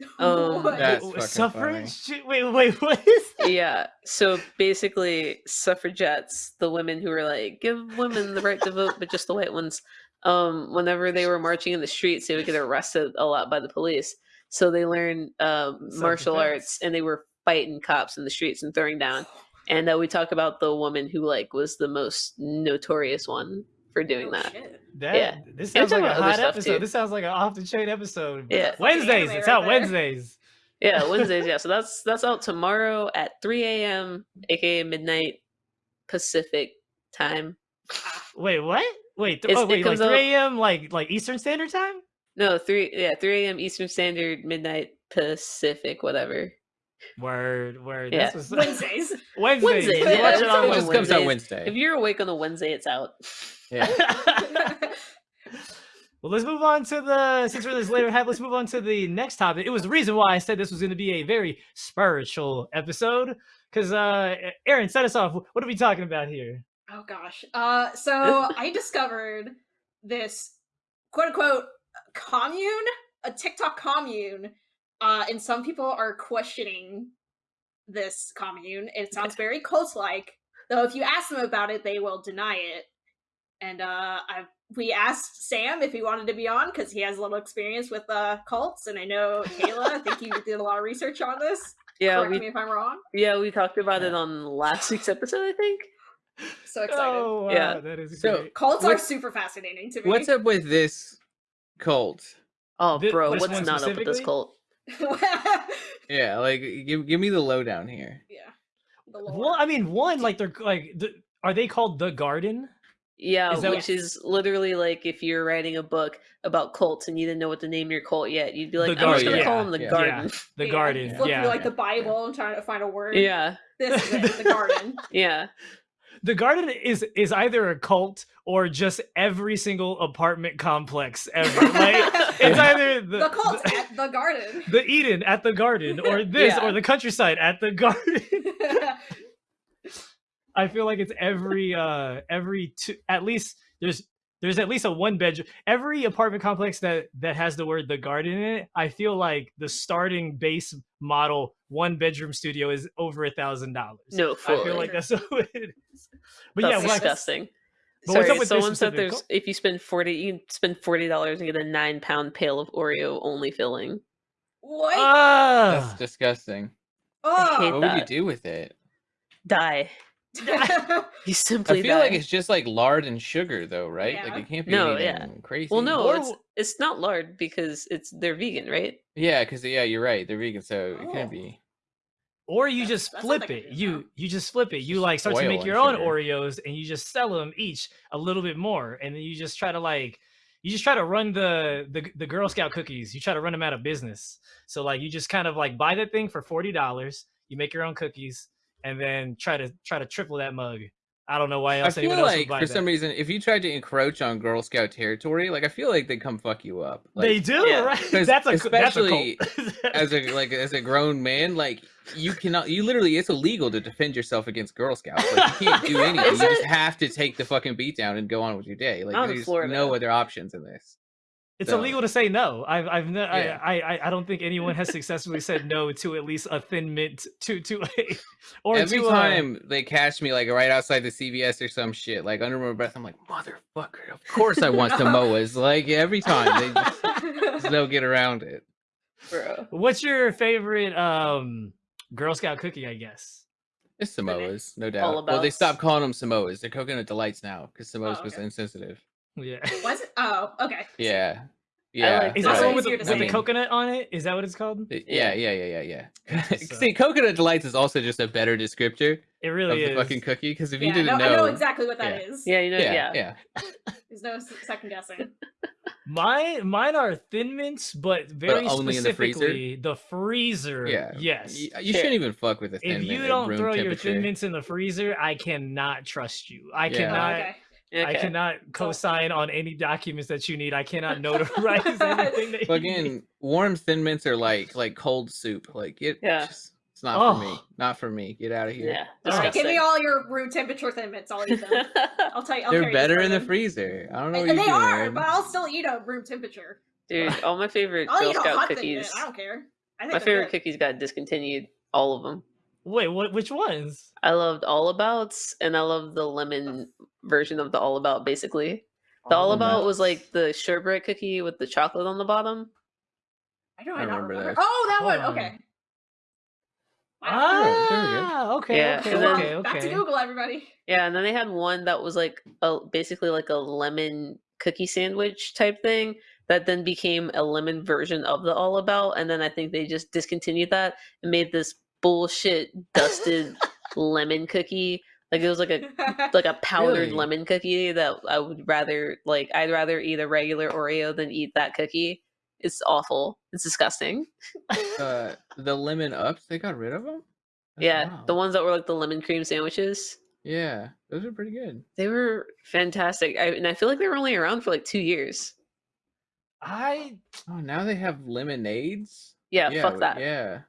Speaker 1: um,
Speaker 4: That's
Speaker 2: Wait,
Speaker 4: fucking
Speaker 2: suffrage? Wait, wait, what is that?
Speaker 1: Yeah, so basically, suffragettes, the women who were like, give women the right to vote, but just the white ones. Um, whenever they were marching in the streets, they would get arrested a lot by the police. So they learned um, martial arts, and they were fighting cops in the streets and throwing down. And uh, we talk about the woman who like was the most notorious one for doing
Speaker 3: Oh,
Speaker 1: that.
Speaker 3: shit.
Speaker 2: That,
Speaker 1: Yeah.
Speaker 2: This
Speaker 1: And
Speaker 2: sounds like a hot episode.
Speaker 1: too.
Speaker 2: This sounds like an off the chain episode.
Speaker 1: Yeah.
Speaker 2: Wednesdays. It's out
Speaker 3: there.
Speaker 2: Wednesdays.
Speaker 1: Yeah, Wednesdays. Yeah, so that's that's out tomorrow at 3 a.m. aka midnight Pacific time. Ah.
Speaker 2: Wait, what? Wait, th-
Speaker 1: It's-
Speaker 2: oh,
Speaker 1: it
Speaker 2: wait, like
Speaker 1: comes out-
Speaker 2: 3 a.m. like like Eastern Standard Time?
Speaker 1: No, three yeah, 3 a.m. Eastern Standard, midnight Pacific, whatever.
Speaker 2: Word, word.
Speaker 1: Yeah.
Speaker 2: That's what's
Speaker 3: Wednesdays.
Speaker 2: Wednesdays.
Speaker 1: Wednesdays,
Speaker 2: You
Speaker 1: yeah,
Speaker 2: watch
Speaker 1: it's
Speaker 2: it on
Speaker 4: It
Speaker 1: always
Speaker 4: just comes out Wednesday.
Speaker 1: If you're awake on a Wednesday, it's out.
Speaker 4: yeah.
Speaker 2: well, let's move on to the since we're this later half. Let's move on to the next topic. It was the reason why I said this was going to be a very spiritual episode because uh, Aaron, set us off. What are we talking about here?
Speaker 3: Oh gosh. Uh so I discovered this quote unquote commune, a TikTok commune. Uh and some people are questioning this commune. It sounds very cult like. Though if you ask them about it, they will deny it. And uh, I we asked Sam if he wanted to be on because he has a little experience with uh, cults, and I know Kayla. I think you did a lot of research on this.
Speaker 1: Yeah,
Speaker 3: Correct
Speaker 1: we
Speaker 3: me if I'm wrong.
Speaker 1: yeah we talked about it on last week's episode, I think.
Speaker 3: So excited.
Speaker 2: Oh, wow,
Speaker 1: Yeah.
Speaker 2: that is
Speaker 4: So-
Speaker 2: great.
Speaker 3: Cults are super fascinating to me.
Speaker 4: What's up with this cult?
Speaker 1: Oh,
Speaker 2: Thi-
Speaker 1: bro, what's not up with this cult?
Speaker 4: Yeah, like give give me the lowdown here.
Speaker 3: yeah.
Speaker 2: Well, I mean, one like they're like, the, are they called the Garden?
Speaker 1: Yeah,
Speaker 2: Is
Speaker 1: which
Speaker 3: what-
Speaker 1: is literally like if you're writing a book about cults and you didn't know what to name your cult yet, you'd be like,
Speaker 2: The
Speaker 1: I'm just gonna call them the
Speaker 4: yeah.
Speaker 1: Garden.
Speaker 2: The
Speaker 3: Yeah,
Speaker 2: Garden.
Speaker 3: Flip
Speaker 2: Yeah,
Speaker 3: through like the Bible and trying to find a word.
Speaker 1: Yeah,
Speaker 3: This is it, the garden.
Speaker 1: yeah.
Speaker 2: The Garden is is either a cult or just every single apartment complex ever. Like it's either the
Speaker 3: the cult
Speaker 2: the,
Speaker 3: at the garden.
Speaker 2: the Eden at the Garden, or this,
Speaker 1: Yeah.
Speaker 2: or the countryside at the Garden. I feel like it's every uh every two at least there's there's at least a one bedroom every apartment complex that that has the word the garden in it i feel like the starting base model one bedroom studio is over a thousand dollars
Speaker 1: No,
Speaker 2: i feel like that's what it is but
Speaker 1: That's
Speaker 2: yeah like,
Speaker 1: disgusting.
Speaker 2: But what's up with this
Speaker 1: someone said there's
Speaker 2: cult?
Speaker 1: if you spend forty, you spend forty dollars and get a nine pound pail of Oreo only filling.
Speaker 3: what?
Speaker 2: ah,
Speaker 4: That's disgusting.
Speaker 3: oh.
Speaker 1: hate
Speaker 4: What would you do with it?
Speaker 1: Die. You
Speaker 4: I feel
Speaker 1: die.
Speaker 4: like it's just like lard and sugar, though, right?
Speaker 3: Yeah.
Speaker 4: Like it can't be
Speaker 1: No,
Speaker 4: anything
Speaker 1: yeah.
Speaker 4: crazy.
Speaker 1: well, no,
Speaker 2: Or
Speaker 1: it's it's not lard because it's they're vegan, right?
Speaker 4: Yeah, because yeah, you're right. They're vegan, so it
Speaker 3: Oh.
Speaker 4: can't be.
Speaker 2: or you
Speaker 3: That's-
Speaker 2: just
Speaker 3: that's
Speaker 2: flip it
Speaker 3: didn't
Speaker 2: you
Speaker 3: know.
Speaker 2: you just flip it you
Speaker 4: Just
Speaker 2: like start to make your own
Speaker 4: sugar.
Speaker 2: oreos and you just sell them each a little bit more and then you just try to like you just try to run the, the the girl scout cookies you try to run them out of business so like you just kind of like buy that thing for $40 you make your own cookies and then try to try to triple that mug i don't know why
Speaker 4: I
Speaker 2: else
Speaker 4: feel
Speaker 2: anyone else would
Speaker 4: like
Speaker 2: buy
Speaker 4: for
Speaker 2: that.
Speaker 4: some reason, if you tried to encroach on Girl Scout territory, like I feel like they come fuck you up. Like,
Speaker 2: they do
Speaker 1: Yeah.
Speaker 2: right
Speaker 4: 'Cause
Speaker 2: that's a co- that's a
Speaker 4: especially
Speaker 2: cult.
Speaker 4: as a like as a grown man, like you cannot, you literally, it's illegal to defend yourself against Girl Scouts. Like you can't do anything. You just have to take the fucking beat down and go on with your day. Like there's
Speaker 1: Florida.
Speaker 4: no other options in this.
Speaker 2: It's
Speaker 4: So-
Speaker 2: illegal to say no. I've I've ne-
Speaker 4: Yeah.
Speaker 2: I, I I don't think anyone has successfully said no to at least a thin mint to to a or
Speaker 4: Every
Speaker 2: to uh, a-
Speaker 4: time they catch me like right outside the CVS or some shit, like under my breath, I'm like, motherfucker, of course I want Samoas. Like every time they just, just don't get around it.
Speaker 1: Bro.
Speaker 2: What's your favorite um Girl Scout cookie? I guess.
Speaker 4: It's Samoas, no doubt. Well, they
Speaker 1: Abouts.
Speaker 4: stopped calling them Samoas. They're coconut delights now because Samoas
Speaker 3: Oh,
Speaker 4: was insensitive.
Speaker 2: Yeah.
Speaker 3: Was it? Oh, okay.
Speaker 4: Yeah, yeah.
Speaker 1: like
Speaker 2: Is
Speaker 1: that
Speaker 2: that the one with the, with the coconut on it? Is that what it's called?
Speaker 1: Yeah.
Speaker 4: Yeah, yeah, yeah, yeah, yeah. See, coconut delights is also just a better descriptor
Speaker 2: It
Speaker 4: of
Speaker 2: really
Speaker 4: the fucking cookie. Because if you didn't
Speaker 3: no,
Speaker 4: know,
Speaker 3: I know exactly what that
Speaker 4: yeah.
Speaker 3: is.
Speaker 1: Yeah, you know,
Speaker 4: yeah,
Speaker 1: yeah.
Speaker 4: yeah,
Speaker 3: There's no second guessing.
Speaker 2: Mine mine are thin mints, but very
Speaker 4: only in the freezer?
Speaker 2: specifically the freezer.
Speaker 4: yeah.
Speaker 2: Yes.
Speaker 4: Y- You, shouldn't even fuck with a thin mint.
Speaker 2: if you don't
Speaker 4: room
Speaker 2: throw your thin mints in the freezer, I cannot trust you. I
Speaker 4: Yeah.
Speaker 3: Oh,
Speaker 2: cannot.
Speaker 3: okay.
Speaker 2: I cannot co-sign on any documents that you need. I cannot notarize anything that you need.
Speaker 4: Fucking warm thin mints are like like cold soup. Like it,
Speaker 1: Yeah.
Speaker 4: just, it's not for me.
Speaker 2: Oh.
Speaker 4: Not for me. Get out of here.
Speaker 1: Yeah.
Speaker 2: All
Speaker 3: All right, give me all your room temperature thin mints. I'll eat them. I'll tell you. I'll
Speaker 4: They're better
Speaker 3: this
Speaker 4: in the freezer. I don't know
Speaker 3: And,
Speaker 4: what
Speaker 3: and
Speaker 4: you're
Speaker 3: they
Speaker 4: doing.
Speaker 3: are, but I'll still eat a room temperature.
Speaker 1: Dude, all my favorite
Speaker 3: I'll
Speaker 1: Girl
Speaker 3: eat a
Speaker 1: Scout
Speaker 3: hot thin mint.
Speaker 1: cookies.
Speaker 3: I don't care. I think
Speaker 1: My favorite
Speaker 3: good.
Speaker 1: cookies got discontinued. All of them.
Speaker 2: Wait, what? Which ones?
Speaker 1: I loved All Abouts, and I loved the lemon version of the All About. Basically, the All About was like the sherbet cookie with the chocolate on the bottom.
Speaker 3: I do
Speaker 4: I
Speaker 3: I not
Speaker 4: remember
Speaker 3: remember.
Speaker 4: those.
Speaker 3: Oh, that
Speaker 2: Hold
Speaker 3: one.
Speaker 2: on.
Speaker 3: Okay. Wow.
Speaker 2: Ah,
Speaker 4: there
Speaker 2: okay,
Speaker 1: Yeah,
Speaker 2: okay,
Speaker 1: and then-
Speaker 2: okay, okay.
Speaker 3: Back to Google, everybody.
Speaker 1: Yeah, and then they had one that was like a basically like a lemon cookie sandwich type thing that then became a lemon version of the All About, and then I think they just discontinued that and made this bullshit dusted lemon cookie. Like it was like a like a powdered
Speaker 4: Really?
Speaker 1: lemon cookie that I would rather like I'd rather eat a regular Oreo than eat that cookie. It's awful. It's disgusting.
Speaker 4: Uh, the lemon ups, they got rid of them.
Speaker 1: yeah, the ones that were like the lemon cream sandwiches.
Speaker 4: Yeah, those are pretty good.
Speaker 1: They were fantastic. I, and I feel like they were only around for like two years.
Speaker 2: I,
Speaker 4: Oh, now they have lemonades.
Speaker 1: Yeah, fuck that.
Speaker 4: Yeah.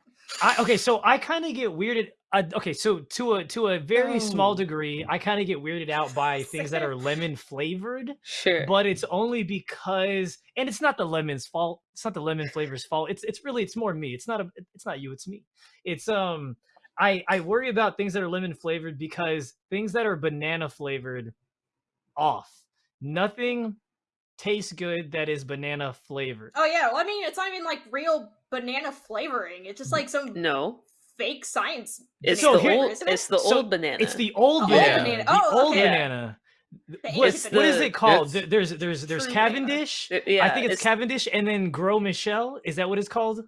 Speaker 2: I okay, so I kind of get weirded. I, okay, so to a to a very small degree, I kind of get weirded out by things that are lemon flavored.
Speaker 1: Sure.
Speaker 2: but it's only because and it's not the lemon's fault it's not the lemon flavor's fault it's it's really it's more me it's not a it's not you it's me it's um I I worry about things that are lemon flavored because things that are banana flavored off. Nothing tastes good that is banana flavored.
Speaker 3: Oh yeah, well, I mean, it's not even like real banana flavoring. It's just like some
Speaker 1: No,
Speaker 3: fake science.
Speaker 1: it's the
Speaker 2: here-
Speaker 1: old.
Speaker 3: isn't it?
Speaker 1: It's the
Speaker 2: So,
Speaker 1: old banana.
Speaker 2: It's the old
Speaker 3: The old
Speaker 2: banana.
Speaker 3: banana.
Speaker 2: The
Speaker 3: Oh,
Speaker 2: old
Speaker 3: okay.
Speaker 2: banana.
Speaker 3: The
Speaker 2: What,
Speaker 1: It's
Speaker 2: what is it called? There's there's there's Cavendish.
Speaker 1: Uh, yeah,
Speaker 2: I think it's, Cavendish and then Gros Michel. Is that what it's called?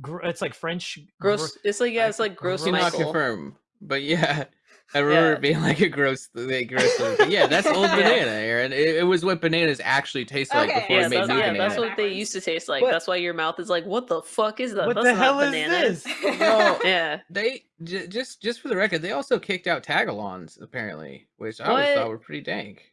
Speaker 2: Gr- it's like French. Gro-
Speaker 1: gross. It's like yeah, it's like gross
Speaker 2: Gross
Speaker 4: Cannot
Speaker 1: Michael.
Speaker 4: confirm, but yeah, I remember
Speaker 1: Yeah.
Speaker 4: it being like a gross, like gross. thing. Yeah, that's old banana, Aaron. It, it was what bananas actually taste like
Speaker 3: Okay,
Speaker 4: before
Speaker 1: Yeah,
Speaker 4: we made new
Speaker 1: yeah,
Speaker 3: banana.
Speaker 1: that's what they used to taste like.
Speaker 4: What?
Speaker 1: That's why your mouth is like, what the fuck is that?
Speaker 2: what
Speaker 1: That's
Speaker 2: the
Speaker 1: not
Speaker 2: hell is
Speaker 1: banana.
Speaker 2: this?
Speaker 4: No.
Speaker 1: Yeah,
Speaker 4: They j- just just for the record, they also kicked out tagalongs apparently, which I always thought were pretty dank.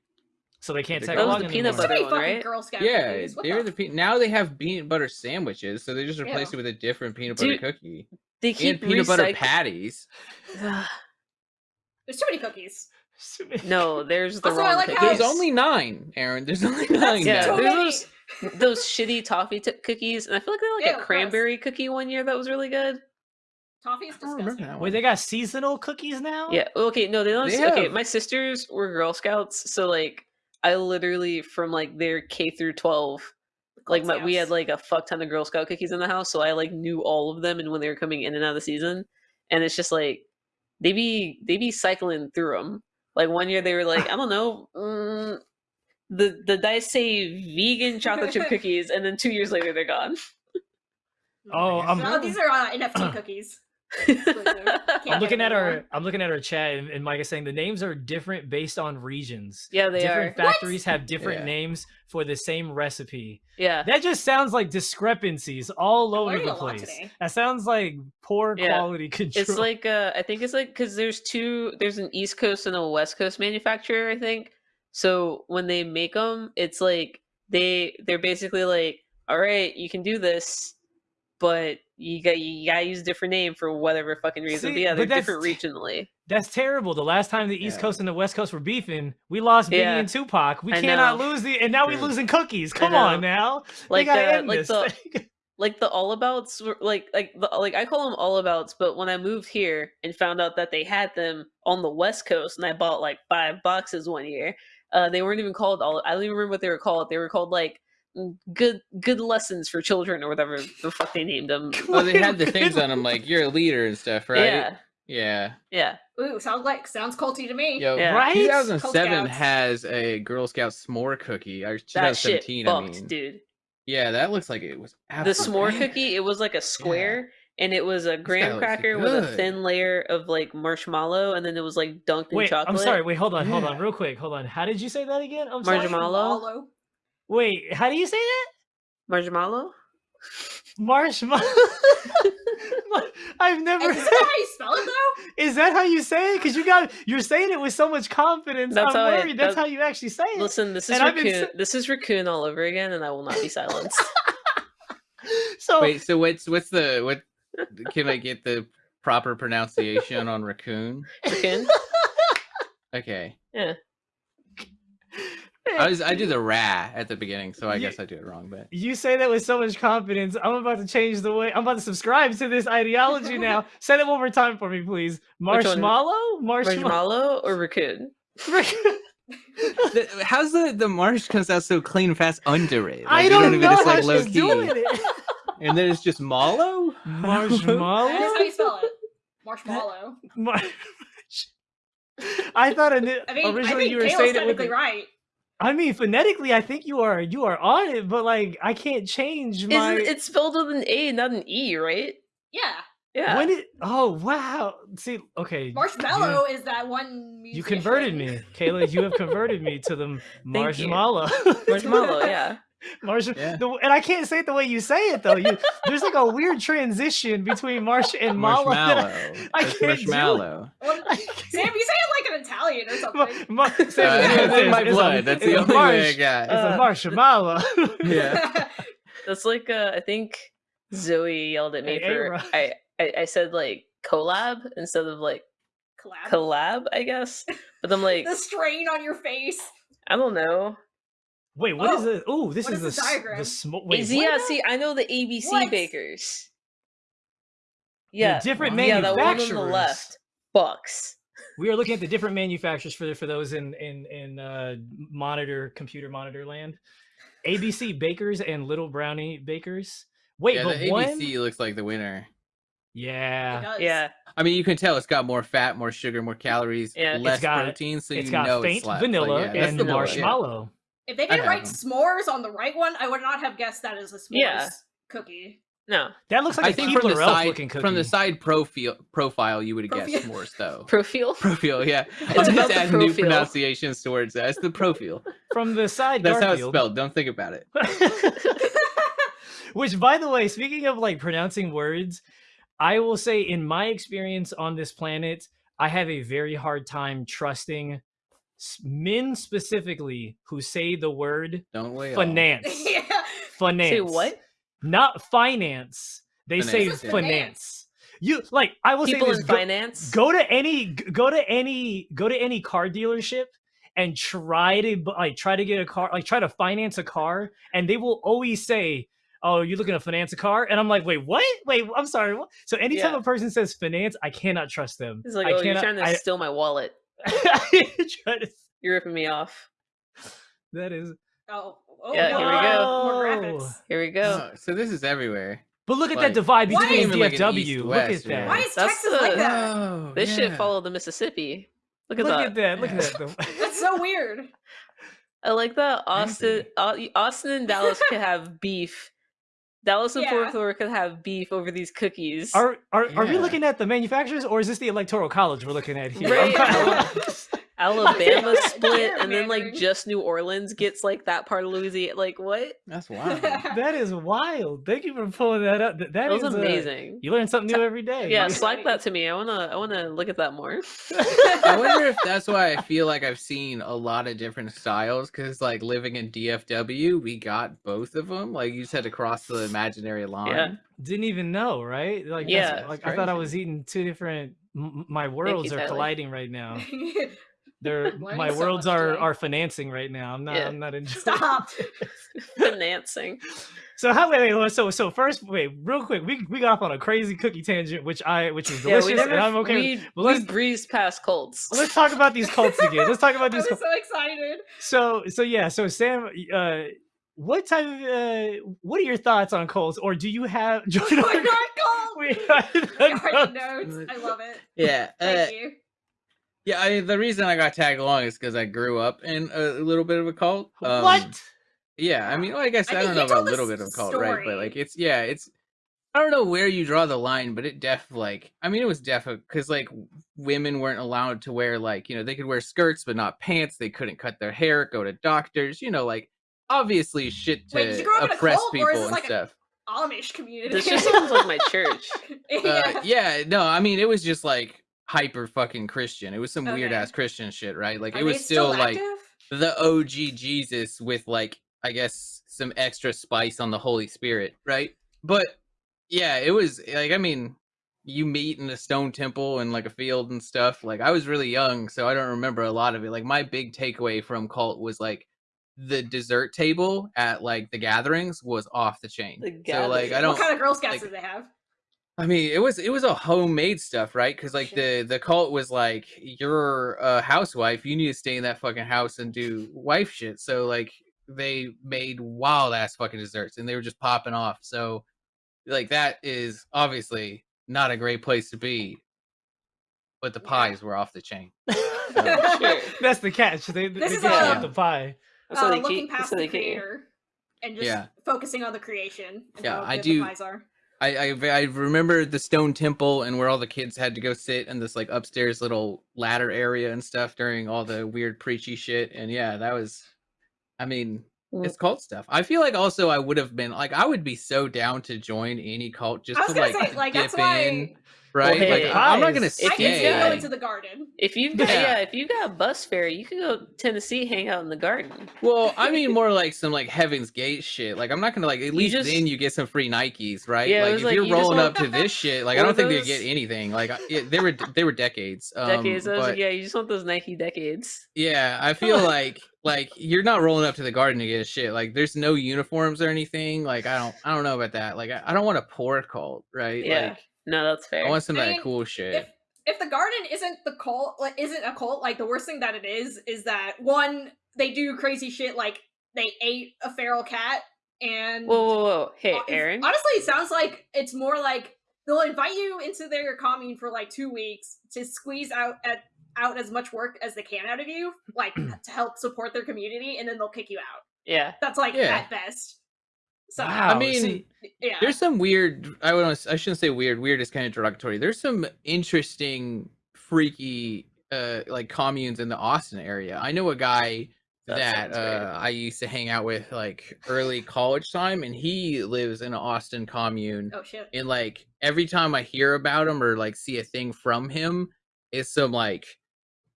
Speaker 2: So they can't
Speaker 4: That
Speaker 2: tag
Speaker 4: was
Speaker 2: along
Speaker 4: the
Speaker 1: peanut
Speaker 3: so
Speaker 1: butter one, right?
Speaker 3: Girl Scout
Speaker 4: Yeah,
Speaker 3: cookies. What
Speaker 4: they're
Speaker 3: the
Speaker 4: the pe- now they have peanut butter sandwiches, so they just replace
Speaker 3: Ew.
Speaker 4: it with a different peanut butter
Speaker 1: Dude,
Speaker 4: cookie
Speaker 1: they
Speaker 4: and
Speaker 1: keep
Speaker 4: peanut butter patties.
Speaker 3: There's too many cookies.
Speaker 1: no, there's the
Speaker 3: Also,
Speaker 1: wrong.
Speaker 3: Like
Speaker 1: cookies.
Speaker 4: There's only nine, Aaron. There's only nine.
Speaker 1: Yeah,
Speaker 3: too
Speaker 4: now.
Speaker 1: there's
Speaker 3: many.
Speaker 1: those- those shitty toffee t- cookies, and I feel like they had like
Speaker 3: Ew,
Speaker 1: a
Speaker 3: gross.
Speaker 1: cranberry cookie one year that was really good.
Speaker 3: Toffee is
Speaker 4: I
Speaker 3: disgusting.
Speaker 2: Wait, they got seasonal cookies now?
Speaker 1: Yeah. Okay. No, they don't.
Speaker 4: They
Speaker 1: okay,
Speaker 4: have-
Speaker 1: my sisters were Girl Scouts, so like I literally from like their K through twelve, like my, we had like a fuck ton of Girl Scout cookies in the house, so I like knew all of them and when they were coming in and out of the season, and it's just like they be they be cycling through them. Like one year they were like I don't know. Mm, the the dice say vegan chocolate chip cookies, and then two years later they're gone.
Speaker 2: Oh, I'm,
Speaker 3: these are uh, NFT cookies. Exclusive.
Speaker 2: I'm looking at our. I'm looking at our chat and, and Mike is saying the names are different based on regions.
Speaker 1: yeah, they
Speaker 2: different
Speaker 1: are.
Speaker 3: What?
Speaker 2: factories have different
Speaker 4: Yeah.
Speaker 2: names for the same recipe.
Speaker 1: Yeah.
Speaker 2: That just sounds like discrepancies all over the place. That sounds like poor
Speaker 1: Yeah.
Speaker 2: quality control.
Speaker 1: It's like uh I think it's like because there's two there's an East Coast and a West Coast manufacturer I think. So when they make them, it's like they they're basically like, all right, you can do this, but you got you gotta use a different name for whatever fucking reason.
Speaker 2: See,
Speaker 1: but yeah, they're
Speaker 2: that's
Speaker 1: different regionally.
Speaker 2: That's terrible. The last time the East
Speaker 4: Yeah.
Speaker 2: Coast and the West Coast were beefing, we lost Biggie
Speaker 1: Yeah.
Speaker 2: and Tupac. We
Speaker 1: I
Speaker 2: cannot
Speaker 1: know.
Speaker 2: lose the, and now we're losing cookies. Come on now,
Speaker 1: Like
Speaker 2: they gotta
Speaker 1: the
Speaker 2: end
Speaker 1: like
Speaker 2: this.
Speaker 1: the like the all abouts were like like the, like I call them all abouts, but when I moved here and found out that they had them on the West Coast, and I bought like five boxes one year, uh, they weren't even called all. I don't even remember what they were called. They were called like good good lessons for children or whatever the fuck they named them.
Speaker 4: Oh, they had the things on them like you're a leader and stuff, right?
Speaker 1: Yeah,
Speaker 4: Yeah.
Speaker 1: yeah.
Speaker 3: Ooh, sounds like sounds culty to me.
Speaker 4: Yo,
Speaker 1: Yeah.
Speaker 2: Right?
Speaker 4: 2007 has a Girl Scout s'more cookie. Or
Speaker 1: That shit
Speaker 4: 2017, I
Speaker 1: fucked,
Speaker 4: mean.
Speaker 1: dude.
Speaker 4: Yeah, that looks like it was
Speaker 1: The s'more
Speaker 4: banger.
Speaker 1: cookie, it was like a square. And it was a graham cracker with a thin layer of like marshmallow, and then it was like dunked in
Speaker 2: Wait,
Speaker 1: chocolate.
Speaker 2: I'm sorry. Wait, hold on, hold on, real quick. Hold on. How did you say that again? I'm sorry.
Speaker 1: Marshmallow?
Speaker 3: Marshmallow.
Speaker 2: Wait, how do you say that?
Speaker 1: Marshmallow?
Speaker 2: Marshmallow. I've never.
Speaker 3: Is that how you spell it though?
Speaker 2: Is that how you say it? Because you got you're saying it with so much confidence.
Speaker 1: That's
Speaker 2: I'm
Speaker 1: how I-
Speaker 2: worried. That's
Speaker 1: that-
Speaker 2: how you actually say it.
Speaker 1: Listen, this is
Speaker 2: And I've been
Speaker 1: raccoon. This is raccoon all over again, and I will not be silenced.
Speaker 2: so
Speaker 4: Wait, so what's what's the what? Can I get the proper pronunciation on raccoon?
Speaker 1: raccoon.
Speaker 4: Okay,
Speaker 1: Yeah.
Speaker 4: I was I do the ra at the beginning, so I
Speaker 2: You-
Speaker 4: guess I do it wrong. But
Speaker 2: you say that with so much confidence. I'm about to change the way. I'm about to subscribe to this ideology now. say that one more time for me, please. Marshmallow. Marshmallow.
Speaker 1: Marshmallow or raccoon?
Speaker 4: the, how's the the marsh comes out so clean and fast under it? Like,
Speaker 2: I don't
Speaker 4: even-
Speaker 2: know
Speaker 4: it's,
Speaker 2: how
Speaker 4: like, low
Speaker 2: she's
Speaker 4: key.
Speaker 2: doing it.
Speaker 4: And then it's just mallow.
Speaker 2: Marshmallow.
Speaker 3: That is how you spell it. Marshmallow.
Speaker 2: Mar- I thought ini-
Speaker 3: I mean, I
Speaker 2: originally
Speaker 3: think
Speaker 2: you were
Speaker 3: Kayla's
Speaker 2: saying it with. the-
Speaker 3: right.
Speaker 2: I mean, phonetically, I think you are you are on it, but like I can't change my.
Speaker 1: Isn't it's spelled with an A, not an E, right?
Speaker 3: Yeah.
Speaker 1: Yeah.
Speaker 2: When it? Oh wow! See, okay.
Speaker 3: Marshmallow is that one
Speaker 2: You, you converted me, Kayla. You have converted me to the marshmallow.
Speaker 1: Marshmallow, yeah.
Speaker 2: Marsh,
Speaker 4: Yeah.
Speaker 2: the, and I can't say it the way you say it though. You there's like a weird transition between marsh and mallow. that
Speaker 4: Marshmallow.
Speaker 2: I can't do it.
Speaker 4: marshmallow.
Speaker 3: Well, Sam, you say it like an Italian or something.
Speaker 2: ma- say
Speaker 4: Uh,
Speaker 2: it
Speaker 4: it's in my
Speaker 2: it's a-
Speaker 4: blood. That's the
Speaker 2: a
Speaker 4: only way I
Speaker 2: marsh-
Speaker 4: got.
Speaker 2: It's
Speaker 1: Uh,
Speaker 2: a marshmallow.
Speaker 4: Yeah.
Speaker 1: That's like uh I think Zoe yelled at me
Speaker 2: Hey,
Speaker 1: for
Speaker 2: A-Rod.
Speaker 1: I, I I said like collab instead of like
Speaker 3: Collab.
Speaker 1: collab, I guess. But I'm like,
Speaker 3: the strain on your face.
Speaker 1: I don't know.
Speaker 2: Wait, what is
Speaker 3: Oh,
Speaker 2: it? Oh, this
Speaker 3: what
Speaker 2: is
Speaker 3: is
Speaker 2: the
Speaker 3: the
Speaker 2: s-
Speaker 3: diagram?
Speaker 2: the smoke. Wait,
Speaker 1: Is- yeah, see, I know the ABC
Speaker 3: What?
Speaker 1: bakers. Yeah,
Speaker 2: different
Speaker 1: yeah, that one on the
Speaker 2: manufacturers.
Speaker 1: left. Bucks.
Speaker 2: We are looking at the different manufacturers for for those in in in uh, monitor computer monitor land. ABC Bakers and Little Brownie Bakers. Wait,
Speaker 4: yeah,
Speaker 2: but
Speaker 4: the
Speaker 2: one.
Speaker 4: ABC looks like the winner.
Speaker 2: Yeah.
Speaker 1: Yeah,
Speaker 4: I mean, you can tell it's got more fat, more sugar, more calories,
Speaker 1: Yeah. It's
Speaker 4: less
Speaker 2: got-
Speaker 4: protein, so
Speaker 2: it's
Speaker 4: you
Speaker 2: got
Speaker 4: know
Speaker 2: faint
Speaker 4: it slaps. Like,
Speaker 2: vanilla
Speaker 4: yeah,
Speaker 2: and
Speaker 4: the one, yeah.
Speaker 2: marshmallow.
Speaker 3: If they didn't write
Speaker 4: them.
Speaker 3: s'mores on the right one, I would not have guessed that is a s'mores
Speaker 1: Yeah.
Speaker 3: cookie.
Speaker 1: no.
Speaker 2: That looks like
Speaker 4: I
Speaker 2: a
Speaker 4: think from the side
Speaker 2: looking cookie.
Speaker 4: from the side profile profile you would have guessed s'mores though.
Speaker 1: Profile.
Speaker 4: Profile, yeah.
Speaker 1: It's
Speaker 4: I'm
Speaker 1: about
Speaker 4: just
Speaker 1: the
Speaker 4: adding new pronunciations towards that. It's the profile.
Speaker 2: from the side
Speaker 4: That's how it's spelled. Don't think about it.
Speaker 2: Which, by the way, speaking of like pronouncing words, I will say in my experience on this planet, I have a very hard time trusting s- men specifically who say the word
Speaker 4: Don't weigh
Speaker 2: finance.
Speaker 3: yeah.
Speaker 2: finance.
Speaker 1: Say what?
Speaker 2: Not finance. They say
Speaker 4: Finance, yeah.
Speaker 2: finance. You like I will
Speaker 1: People
Speaker 2: say
Speaker 1: in
Speaker 2: this. Go,
Speaker 1: finance.
Speaker 2: go to any go to any go to any car dealership and try to like try to get a car like try to finance a car and they will always say oh you're looking to finance a car and i'm like wait what wait i'm sorry what? so anytime
Speaker 1: Yeah.
Speaker 2: a person says finance i cannot trust them
Speaker 1: it's like,
Speaker 2: I
Speaker 1: oh, you're
Speaker 2: cannot,
Speaker 1: trying to
Speaker 2: I,
Speaker 1: steal my wallet.
Speaker 2: I try to-
Speaker 1: You're ripping me off.
Speaker 2: that is
Speaker 3: Oh, oh
Speaker 1: Yeah,
Speaker 3: no,
Speaker 1: here we go.
Speaker 3: More
Speaker 2: No.
Speaker 3: graphics.
Speaker 1: Here we go.
Speaker 4: Oh, so this is everywhere.
Speaker 2: but look at
Speaker 4: Like,
Speaker 2: that divide between
Speaker 4: even like an
Speaker 2: dfw look at that
Speaker 4: or-
Speaker 3: Why is
Speaker 1: That's
Speaker 3: Texas
Speaker 1: the-
Speaker 3: like that?
Speaker 4: Oh,
Speaker 1: This shit
Speaker 4: yeah.
Speaker 1: followed the Mississippi. Look at
Speaker 2: look
Speaker 1: that.
Speaker 2: at that look at that
Speaker 3: That's so weird.
Speaker 1: I like that Austin, Austin and Dallas could have beef. Dallas and
Speaker 3: Yeah.
Speaker 1: Fort Worth could have beef over these cookies.
Speaker 2: Are are, are we looking at the manufacturers or is this the electoral college we're looking at here?
Speaker 1: Right.
Speaker 2: I'm kinda
Speaker 1: Ala-
Speaker 2: lost.
Speaker 1: Alabama split, and then like just New Orleans gets like that part of Louisiana. Like what?
Speaker 4: That's wild.
Speaker 2: that is wild. Thank you for pulling that up. Th-
Speaker 1: That was
Speaker 2: is, uh,
Speaker 1: amazing.
Speaker 2: you learn something new every day.
Speaker 1: Yeah,
Speaker 2: dude.
Speaker 1: slack that to me. I wanna, I wanna look at that more.
Speaker 4: I wonder if that's why I feel like I've seen a lot of different styles because, like, living in DFW, we got both of them. Like, you just had to cross the imaginary line. Yeah.
Speaker 2: Didn't even know, right? Like,
Speaker 1: Yeah,
Speaker 2: like I thought I was eating two different. m- m- My worlds are
Speaker 1: Tyler.
Speaker 2: colliding right now. They're my
Speaker 3: so
Speaker 2: worlds are
Speaker 3: today.
Speaker 2: are financing right now. I'm not.
Speaker 1: Yeah.
Speaker 2: I'm not enjoying.
Speaker 3: Stop.
Speaker 1: Financing.
Speaker 2: So how wait, wait so so first wait real quick we we got off on a crazy cookie tangent which I which was
Speaker 1: Yeah,
Speaker 2: delicious
Speaker 1: we never.
Speaker 2: and I'm okay. with-
Speaker 1: we,
Speaker 2: but let's-
Speaker 1: breeze past Colts.
Speaker 2: Let's talk about these cults again. Let's talk about
Speaker 3: I
Speaker 2: these.
Speaker 3: was
Speaker 2: Cults.
Speaker 3: so excited.
Speaker 2: So so yeah, so Sam, uh, what type of uh, what are your thoughts on Colts, or do you have? Join
Speaker 3: Oh
Speaker 2: our-
Speaker 3: my god, gold.
Speaker 2: we are the
Speaker 3: I read the
Speaker 2: notes.
Speaker 3: notes. I love it.
Speaker 4: Yeah. Uh,
Speaker 3: Thank you.
Speaker 4: Yeah. I, the reason I got tagged along is because I grew up in a, little bit of a cult. Um,
Speaker 2: what?
Speaker 4: Yeah. I mean, well, I guess
Speaker 3: I
Speaker 4: I, don't know about a little bit of a cult, right? But like, it's yeah, it's. I don't know where you draw the line, but it def like I mean it was def because like women weren't allowed to wear like you know they could wear skirts but not pants. They couldn't cut their hair, go to doctors. You know, like obviously shit to
Speaker 3: Wait, did you grow up in a
Speaker 4: oppress
Speaker 3: cult,
Speaker 4: people and
Speaker 3: like a-
Speaker 4: stuff.
Speaker 3: Amish community.
Speaker 1: This just sounds like my church.
Speaker 4: uh,
Speaker 3: yeah.
Speaker 4: yeah, no, I mean it was just like hyper fucking Christian. It was some weird ass Christian shit, right? Like
Speaker 3: Are
Speaker 4: it was
Speaker 3: they
Speaker 4: still, like the OG Jesus with like I guess some extra spice on the Holy Spirit, right? But yeah, it was like I mean, you meet in a stone temple and like a field and stuff. Like I was really young, so I don't remember a lot of it. Like my big takeaway from cult was like the dessert table at like the gatherings was off the chain.
Speaker 1: The
Speaker 4: so like I don't
Speaker 3: What kind of Girl Scouts
Speaker 4: like-
Speaker 3: did they have?
Speaker 4: I mean, it was it was a homemade stuff, right? Because like the the cult was like, you're a housewife, you need to stay in that fucking house and do wife shit. So like they made wild ass fucking desserts, and they were just popping off. So like that is obviously not a great place to be. But the
Speaker 3: Yeah.
Speaker 4: pies were off the chain.
Speaker 1: Sure.
Speaker 2: That's the catch. They, they
Speaker 3: This
Speaker 2: get
Speaker 3: is,
Speaker 2: you with the pie.
Speaker 1: That's how
Speaker 3: Uh,
Speaker 1: they
Speaker 3: looking
Speaker 1: keep.
Speaker 3: Past
Speaker 1: how
Speaker 3: the
Speaker 1: they
Speaker 3: creator and just
Speaker 4: Yeah.
Speaker 3: focusing on the creation. And
Speaker 4: Yeah,
Speaker 3: how
Speaker 4: I do-
Speaker 3: The pies are.
Speaker 4: I, I I remember the stone temple and where all the kids had to go sit in this like upstairs little ladder area and stuff during all the weird preachy shit. And yeah, that was, I mean,
Speaker 1: Mm.
Speaker 4: it's cult stuff. I feel like also I would have been like I would be so down to join any cult just to like,
Speaker 3: say, like
Speaker 4: dip
Speaker 3: that's why
Speaker 4: in, right?
Speaker 1: hey,
Speaker 4: like I'm not gonna
Speaker 2: If
Speaker 3: I
Speaker 1: you
Speaker 3: can see
Speaker 1: got-
Speaker 3: going to the garden.
Speaker 1: If you've got
Speaker 4: Yeah.
Speaker 1: yeah, if you got a bus fare, you can go Tennessee, hang out in the garden.
Speaker 4: Well, I mean more like some like Heaven's Gate shit. Like I'm not gonna like at least
Speaker 1: just-
Speaker 4: then you get some free Nikes, right?
Speaker 1: Yeah,
Speaker 4: like if
Speaker 1: like,
Speaker 4: you're
Speaker 1: you
Speaker 4: rolling up to this shit, like I don't think they get anything. Like I- yeah, they were they were decades. Um,
Speaker 1: Decades. I was
Speaker 4: but-
Speaker 1: like, yeah, you just want those Nike decades.
Speaker 4: Yeah, I feel like like you're not rolling up to the garden to get a shit. Like there's no uniforms or anything. Like I don't I don't know about that. Like I, I don't want a poor cult, right?
Speaker 1: Yeah.
Speaker 4: Like
Speaker 1: No, that's fair.
Speaker 4: I want some of
Speaker 3: I
Speaker 4: that
Speaker 3: mean,
Speaker 4: cool shit.
Speaker 3: if if the garden isn't the cult like isn't a cult like the worst thing that it is is that one they do crazy shit like they ate a feral cat and
Speaker 1: Whoa, whoa, whoa! Hey,
Speaker 3: hon-
Speaker 1: Aaron.
Speaker 3: honestly it sounds like it's more like they'll invite you into their commune for like two weeks to squeeze out at out as much work as they can out of you like to help support their community and then they'll kick you out
Speaker 1: Yeah.
Speaker 3: that's like
Speaker 4: Yeah.
Speaker 3: at best so
Speaker 2: Wow,
Speaker 4: I mean,
Speaker 2: see-
Speaker 3: yeah
Speaker 4: There's some weird. I would. I shouldn't say weird. Weird is kind of derogatory. There's some interesting, freaky, uh, like communes in the Austin area. I know a guy
Speaker 1: That
Speaker 4: that uh, I used to hang out with like early college time, and he lives in an Austin commune.
Speaker 3: oh shit
Speaker 4: And like every time I hear about him or like see a thing from him, it's some like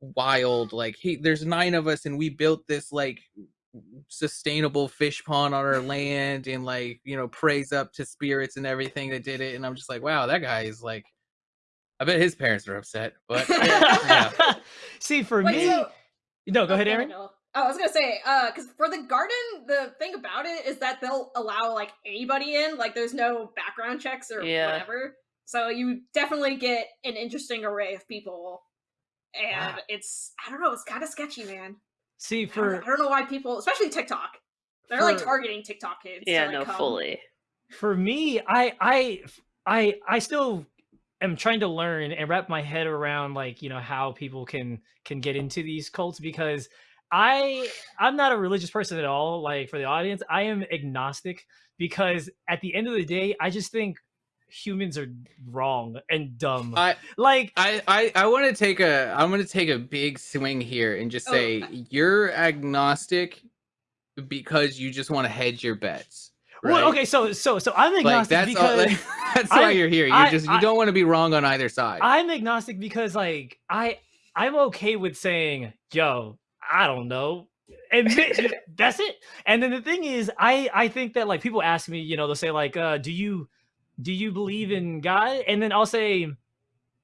Speaker 4: wild like he there's nine of us and we built this like sustainable fish pond on our land and like you know praise up to spirits and everything that did it and i'm just like wow that guy is like i bet his parents are upset but yeah.
Speaker 2: See, for
Speaker 3: Wait,
Speaker 2: me,
Speaker 3: so-
Speaker 2: no, go
Speaker 3: Oh,
Speaker 2: ahead,
Speaker 3: no,
Speaker 2: Aaron.
Speaker 3: no. Oh, I was gonna say, uh, because for the garden, the thing about it is that they'll allow like anybody in. Like, there's no background checks or
Speaker 1: Yeah.
Speaker 3: whatever. So you definitely get an interesting array of people, and
Speaker 2: Wow.
Speaker 3: it's I don't know, it's kind of sketchy, man.
Speaker 2: See,
Speaker 3: I don't,
Speaker 2: for
Speaker 3: I don't know why people, especially TikTok, they're like
Speaker 2: For-
Speaker 3: targeting TikTok kids. to,
Speaker 1: Yeah,
Speaker 3: like,
Speaker 1: no,
Speaker 3: come.
Speaker 1: fully.
Speaker 2: for me i i i i still am trying to learn and wrap my head around like you know how people can can get into these cults because i i'm not a religious person at all like for the audience i am agnostic because at the end of the day i just think humans are wrong and dumb
Speaker 4: i
Speaker 2: like
Speaker 4: i i, I want to take a i'm going to take a big swing here and just
Speaker 3: Oh.
Speaker 4: say you're agnostic because you just want to hedge your bets
Speaker 2: well, okay so so so i'm
Speaker 4: like
Speaker 2: agnostic
Speaker 4: that's all,
Speaker 2: because
Speaker 4: like, that's why
Speaker 2: I-
Speaker 4: you're here you
Speaker 2: I-
Speaker 4: just you don't want to be wrong on either side
Speaker 2: I'm agnostic because like I I'm okay with saying, yo, I don't know. And that's it. And then the thing is, I I think that like people ask me, you know, they'll say like, uh, do you do you believe in God? And then I'll say,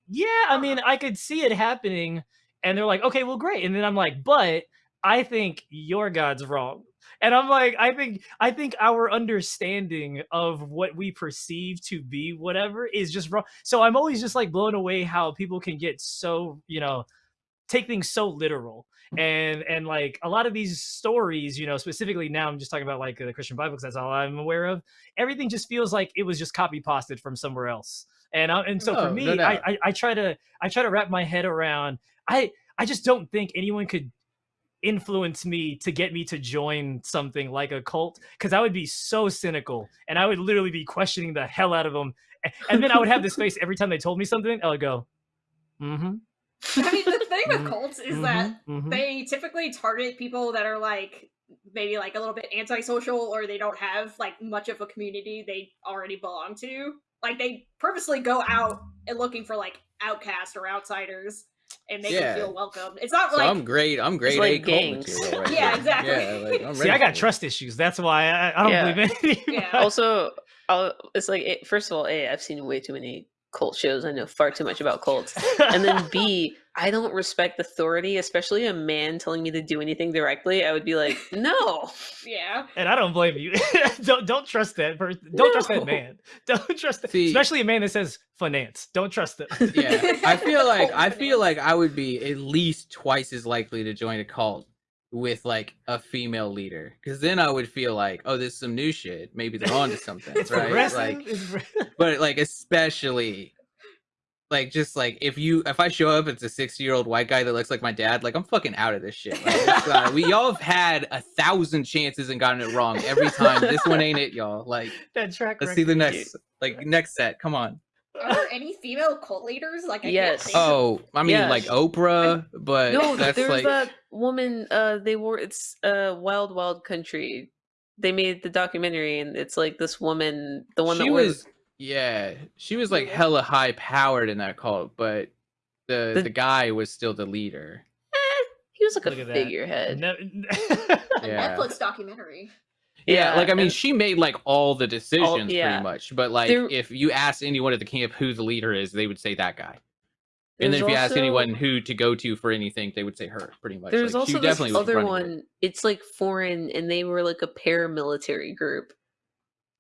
Speaker 2: yeah, I mean, I could see it happening. And they're like, okay, well, great. And then I'm like, but I think your God's wrong. And I'm like, I think I think our understanding of what we perceive to be whatever is just wrong. So I'm always just like blown away how people can get so, you know, take things so literal. And and like a lot of these stories, you know, specifically now I'm just talking about like the Christian Bible because that's all I'm aware of. Everything just feels like it was just copy pasted from somewhere else. And I, and so
Speaker 4: Oh,
Speaker 2: for
Speaker 4: no
Speaker 2: me, I. I I try to I try to wrap my head around. I I just don't think anyone could influence me to get me to join something like a cult because I would be so cynical and I would literally be questioning the hell out of them. And then I would have this face every time they told me something. I would go, mm-hmm.
Speaker 3: I mean, the thing with
Speaker 2: Mhm,
Speaker 3: cults is that
Speaker 2: mhm.
Speaker 3: they typically target people that are like maybe like a little bit antisocial or they don't have like much of a community they already belong to like they purposely go out and looking for like outcasts or outsiders and make
Speaker 4: Yeah.
Speaker 3: them feel welcome it's not
Speaker 4: so
Speaker 3: like
Speaker 4: i'm great i'm great
Speaker 1: like
Speaker 4: A cult material right
Speaker 3: Yeah,
Speaker 4: here.
Speaker 3: exactly.
Speaker 4: yeah like, I'm
Speaker 2: See, I got
Speaker 4: for it.
Speaker 2: trust issues. That's why I, I don't
Speaker 1: Yeah.
Speaker 2: believe anything.
Speaker 3: Yeah.
Speaker 1: also, I'll, it's like it, first of all, a I've seen way too many cult shows. I know far too much about cults. And then B, I don't respect authority, especially a man telling me to do anything directly. I would be like, no.
Speaker 3: yeah
Speaker 2: and I don't blame you. don't don't trust that person. Don't trust that man. Don't trust,
Speaker 4: See-
Speaker 2: especially a man that says finance. Don't trust it.
Speaker 4: yeah i feel like i feel like i would be at least twice as likely to join a cult with like a female leader because then i would feel like oh there's some new shit. Maybe they're onto something right? like but like especially like just like if you if i show up it's a 60 year old white guy that looks like my dad like i'm fucking out of this shit. Like, uh, we y'all have had a thousand chances and gotten it wrong every time. This one ain't it y'all. Like
Speaker 2: that track
Speaker 4: let's see the next like next set. Come on
Speaker 3: are there any female cult leaders like I
Speaker 1: Yes.
Speaker 3: can't think of-
Speaker 4: oh i mean
Speaker 1: Yeah.
Speaker 4: like oprah but
Speaker 1: No,
Speaker 4: that's
Speaker 1: there's
Speaker 4: like
Speaker 1: that woman. Uh, they wore it's uh, Wild Wild Country. They made the documentary, and it's like this woman, the one
Speaker 4: she
Speaker 1: that wears
Speaker 4: was yeah she was like hella high powered in that cult but the
Speaker 1: The-
Speaker 4: the guy was still the leader
Speaker 1: eh, he was like
Speaker 2: Look
Speaker 1: a
Speaker 2: at that.
Speaker 1: figurehead.
Speaker 2: Ne-
Speaker 3: a
Speaker 4: yeah.
Speaker 3: netflix documentary
Speaker 4: Yeah, like I mean,
Speaker 1: and-
Speaker 4: she made like all the decisions
Speaker 1: yeah.
Speaker 4: pretty much. But like,
Speaker 1: There-
Speaker 4: if you ask anyone at the camp who the leader is, they would say that guy. And then if you ask anyone who to go to for anything, they would say her. Pretty much.
Speaker 1: There's
Speaker 4: like, she
Speaker 1: also this
Speaker 4: definitely was
Speaker 1: other
Speaker 4: running it.
Speaker 1: one. It's like foreign, and they were like a paramilitary group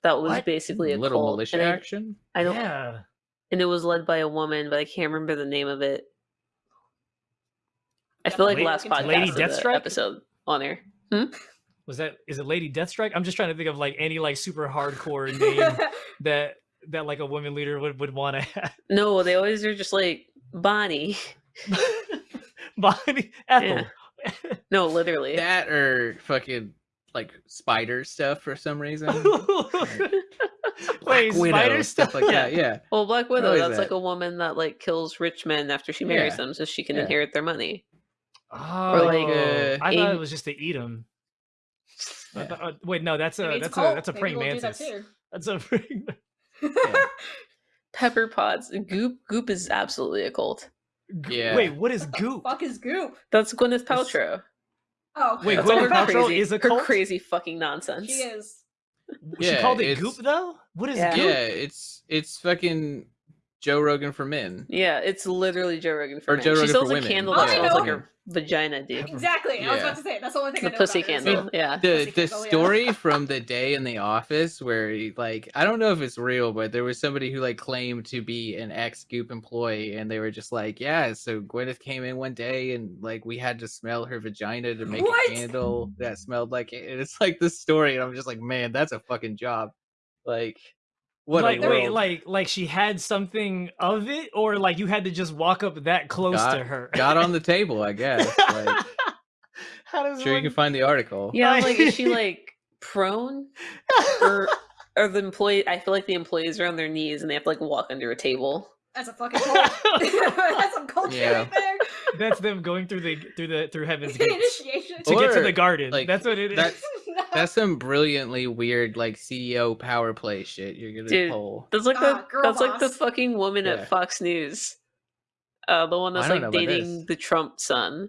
Speaker 1: that was
Speaker 2: What?
Speaker 1: basically a
Speaker 4: little
Speaker 1: cult,
Speaker 4: militia
Speaker 1: and
Speaker 4: action.
Speaker 1: I don't.
Speaker 2: yeah.
Speaker 1: and it was led by a woman, but I can't remember the name of it. I feel like
Speaker 2: Lady-
Speaker 1: last podcast
Speaker 2: Lady
Speaker 1: of the
Speaker 2: Deathstrike?
Speaker 1: episode on air. Hmm?
Speaker 2: Was that is it Lady Deathstrike? I'm just trying to think of like any like super hardcore name that that like a woman leader would would want to have.
Speaker 1: No, they always are just like Bonnie.
Speaker 2: Bonnie Ethel.
Speaker 1: No, literally.
Speaker 4: That or fucking like spider stuff for some reason.
Speaker 2: Wait,
Speaker 4: Black Widow,
Speaker 2: spider
Speaker 4: stuff like that. Yeah.
Speaker 1: Well, Black Widow,
Speaker 4: always
Speaker 1: that's like a woman that like kills rich men after she marries
Speaker 4: Yeah.
Speaker 1: them so she can
Speaker 4: Yeah.
Speaker 1: inherit their money.
Speaker 2: Oh,
Speaker 1: like,
Speaker 4: uh,
Speaker 2: I thought it was just to eat them.
Speaker 4: Uh, yeah.
Speaker 2: Uh, wait, no, that's a
Speaker 3: Maybe it's
Speaker 2: that's
Speaker 3: cult.
Speaker 2: a that's a
Speaker 3: Maybe
Speaker 2: praying
Speaker 3: we'll do that
Speaker 2: mantis. That's a praying.
Speaker 1: Pepper pots. Goop Goop is absolutely a cult.
Speaker 4: Yeah.
Speaker 2: Wait, what is goop?
Speaker 3: Fuck is goop?
Speaker 1: That's Gwyneth
Speaker 2: It's-
Speaker 1: Paltrow.
Speaker 3: Oh,
Speaker 2: Wait,
Speaker 1: That's
Speaker 2: Gwyneth
Speaker 1: her
Speaker 2: Paltrow
Speaker 1: crazy,
Speaker 2: is a
Speaker 1: her
Speaker 2: cult?
Speaker 1: crazy fucking nonsense.
Speaker 3: she is.
Speaker 2: She
Speaker 4: Yeah,
Speaker 2: called it goop though. What is
Speaker 1: Yeah.
Speaker 2: goop?
Speaker 4: Yeah, it's it's fucking Joe Rogan for men.
Speaker 1: Yeah, it's literally Joe Rogan for
Speaker 4: Or
Speaker 1: men.
Speaker 4: Joe
Speaker 1: she
Speaker 4: Rogan
Speaker 1: sells
Speaker 4: for
Speaker 1: a
Speaker 4: women.
Speaker 1: candle
Speaker 3: Oh,
Speaker 1: that smells like her vagina, dude.
Speaker 3: Exactly. I was about to say that's the only thing
Speaker 1: The
Speaker 3: I know
Speaker 1: pussy
Speaker 3: about
Speaker 1: candle.
Speaker 3: that-
Speaker 1: Yeah.
Speaker 4: the
Speaker 3: Pussy
Speaker 4: the
Speaker 3: candle, yeah.
Speaker 4: story from the day in the office where he, like I don't know if it's real, but there was somebody who like claimed to be an ex Goop employee, and they were just like, yeah. So Gwyneth came in one day, and like we had to smell her vagina to make
Speaker 3: What?
Speaker 4: a candle that smelled like it. And it's like this story, and I'm just like, man, that's a fucking job. Like, what
Speaker 2: like
Speaker 4: a
Speaker 2: wait, like like she had something of it, or like you had to just walk up that close
Speaker 4: Got-
Speaker 2: to her.
Speaker 4: got on the table, I guess. Like,
Speaker 2: How does
Speaker 4: sure you can find the article.
Speaker 1: Yeah, I'm like, is she like prone? Or or the employee I feel like the employees are on their knees and they have to like walk under a table.
Speaker 3: That's a fucking cult. that's some culture
Speaker 4: Yeah.
Speaker 3: right there.
Speaker 2: That's them going through the through the through heaven's gates
Speaker 3: Initiation.
Speaker 2: to get to the garden.
Speaker 4: like,
Speaker 2: that's what it is.
Speaker 4: that's- That's some brilliantly weird like CEO power play shit you're gonna
Speaker 1: Dude,
Speaker 4: pull.
Speaker 1: That's like
Speaker 3: Ah,
Speaker 1: the
Speaker 3: girl
Speaker 1: that's like the fucking woman
Speaker 4: Yeah.
Speaker 1: at Fox News. Uh the one that's like dating the Trump son.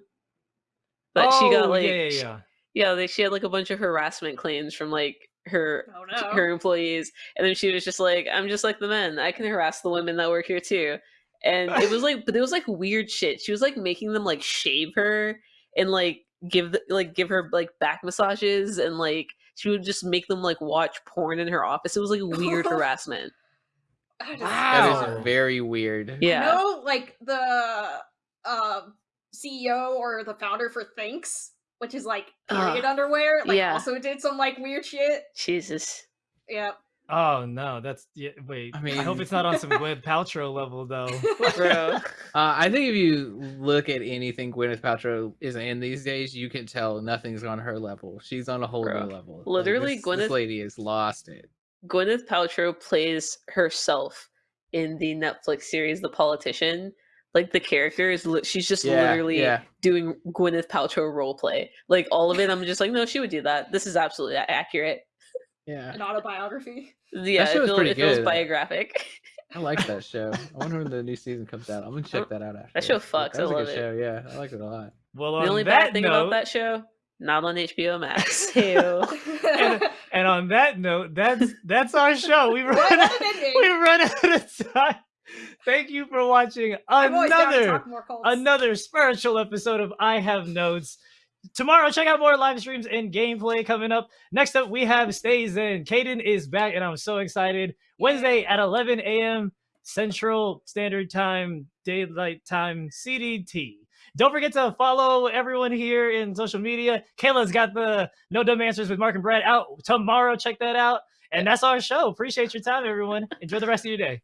Speaker 1: But she got
Speaker 2: Oh,
Speaker 1: like
Speaker 2: yeah, yeah, yeah.
Speaker 1: yeah, they, she had like a bunch of harassment claims from like her
Speaker 3: Oh no.
Speaker 1: her employees and then she was just like i'm just like the men i can harass the women that work here too and it was like but it was like weird shit she was like making them like shave her and like give the, like give her like back massages and like she would just make them like watch porn in her office it was like weird harassment
Speaker 2: Wow.
Speaker 4: That is very weird.
Speaker 1: yeah
Speaker 3: I know, like the uh, CEO or the founder for Thinx, which is like period underwear, like
Speaker 1: yeah.
Speaker 3: also did some like weird shit.
Speaker 1: jesus
Speaker 3: Yeah.
Speaker 2: Oh no, that's yeah, wait.
Speaker 4: I mean,
Speaker 2: I, hope it's not on some Gwyneth Paltrow level though.
Speaker 1: bro
Speaker 4: Uh, I think if you look at anything Gwyneth Paltrow is in these days, you can tell nothing's on her level. She's on a whole
Speaker 1: Bro,
Speaker 4: new level. Like,
Speaker 1: literally,
Speaker 4: this,
Speaker 1: Gwyneth-
Speaker 4: this lady has lost it.
Speaker 1: gwyneth paltrow plays herself in the netflix series the politician like the character is li- she's just
Speaker 4: Yeah,
Speaker 1: literally
Speaker 4: yeah.
Speaker 1: doing Gwyneth Paltrow role play. Like all of it, I'm just like, no, she would do that. This is absolutely accurate.
Speaker 4: Yeah,
Speaker 3: An autobiography.
Speaker 1: Yeah,
Speaker 4: show
Speaker 1: it,
Speaker 4: is
Speaker 1: feel,
Speaker 4: pretty
Speaker 1: it feels
Speaker 4: good.
Speaker 1: biographic.
Speaker 4: I like that show. I wonder when the new season comes out. I'm gonna oh, check that out after.
Speaker 1: That show fucks,
Speaker 4: That
Speaker 1: I
Speaker 4: was a good
Speaker 1: it.
Speaker 4: show. Yeah, I liked it a lot.
Speaker 2: Well,
Speaker 1: the
Speaker 2: on
Speaker 1: only
Speaker 2: that
Speaker 1: bad thing
Speaker 2: note,
Speaker 1: about that show, not on HBO Max. Ew.
Speaker 2: and on that note, that's that's our show. We
Speaker 3: What
Speaker 2: run
Speaker 3: an ending.
Speaker 2: we run out of time. Thank you for watching
Speaker 3: I'm always down to
Speaker 2: another
Speaker 3: talk more cults.
Speaker 2: another spiritual episode of I Have Notes. Tomorrow, check out more live streams and gameplay coming up. Next up, we have Stays In. Caden is back, and I'm so excited. Wednesday at 11 a.m. Central Standard Time, Daylight Time, CDT. Don't forget to follow everyone here in social media. Kayla's got the No Dumb Answers with Mark and Brad out tomorrow. Check that out. And that's our show. Appreciate your time, everyone. Enjoy the rest of your day.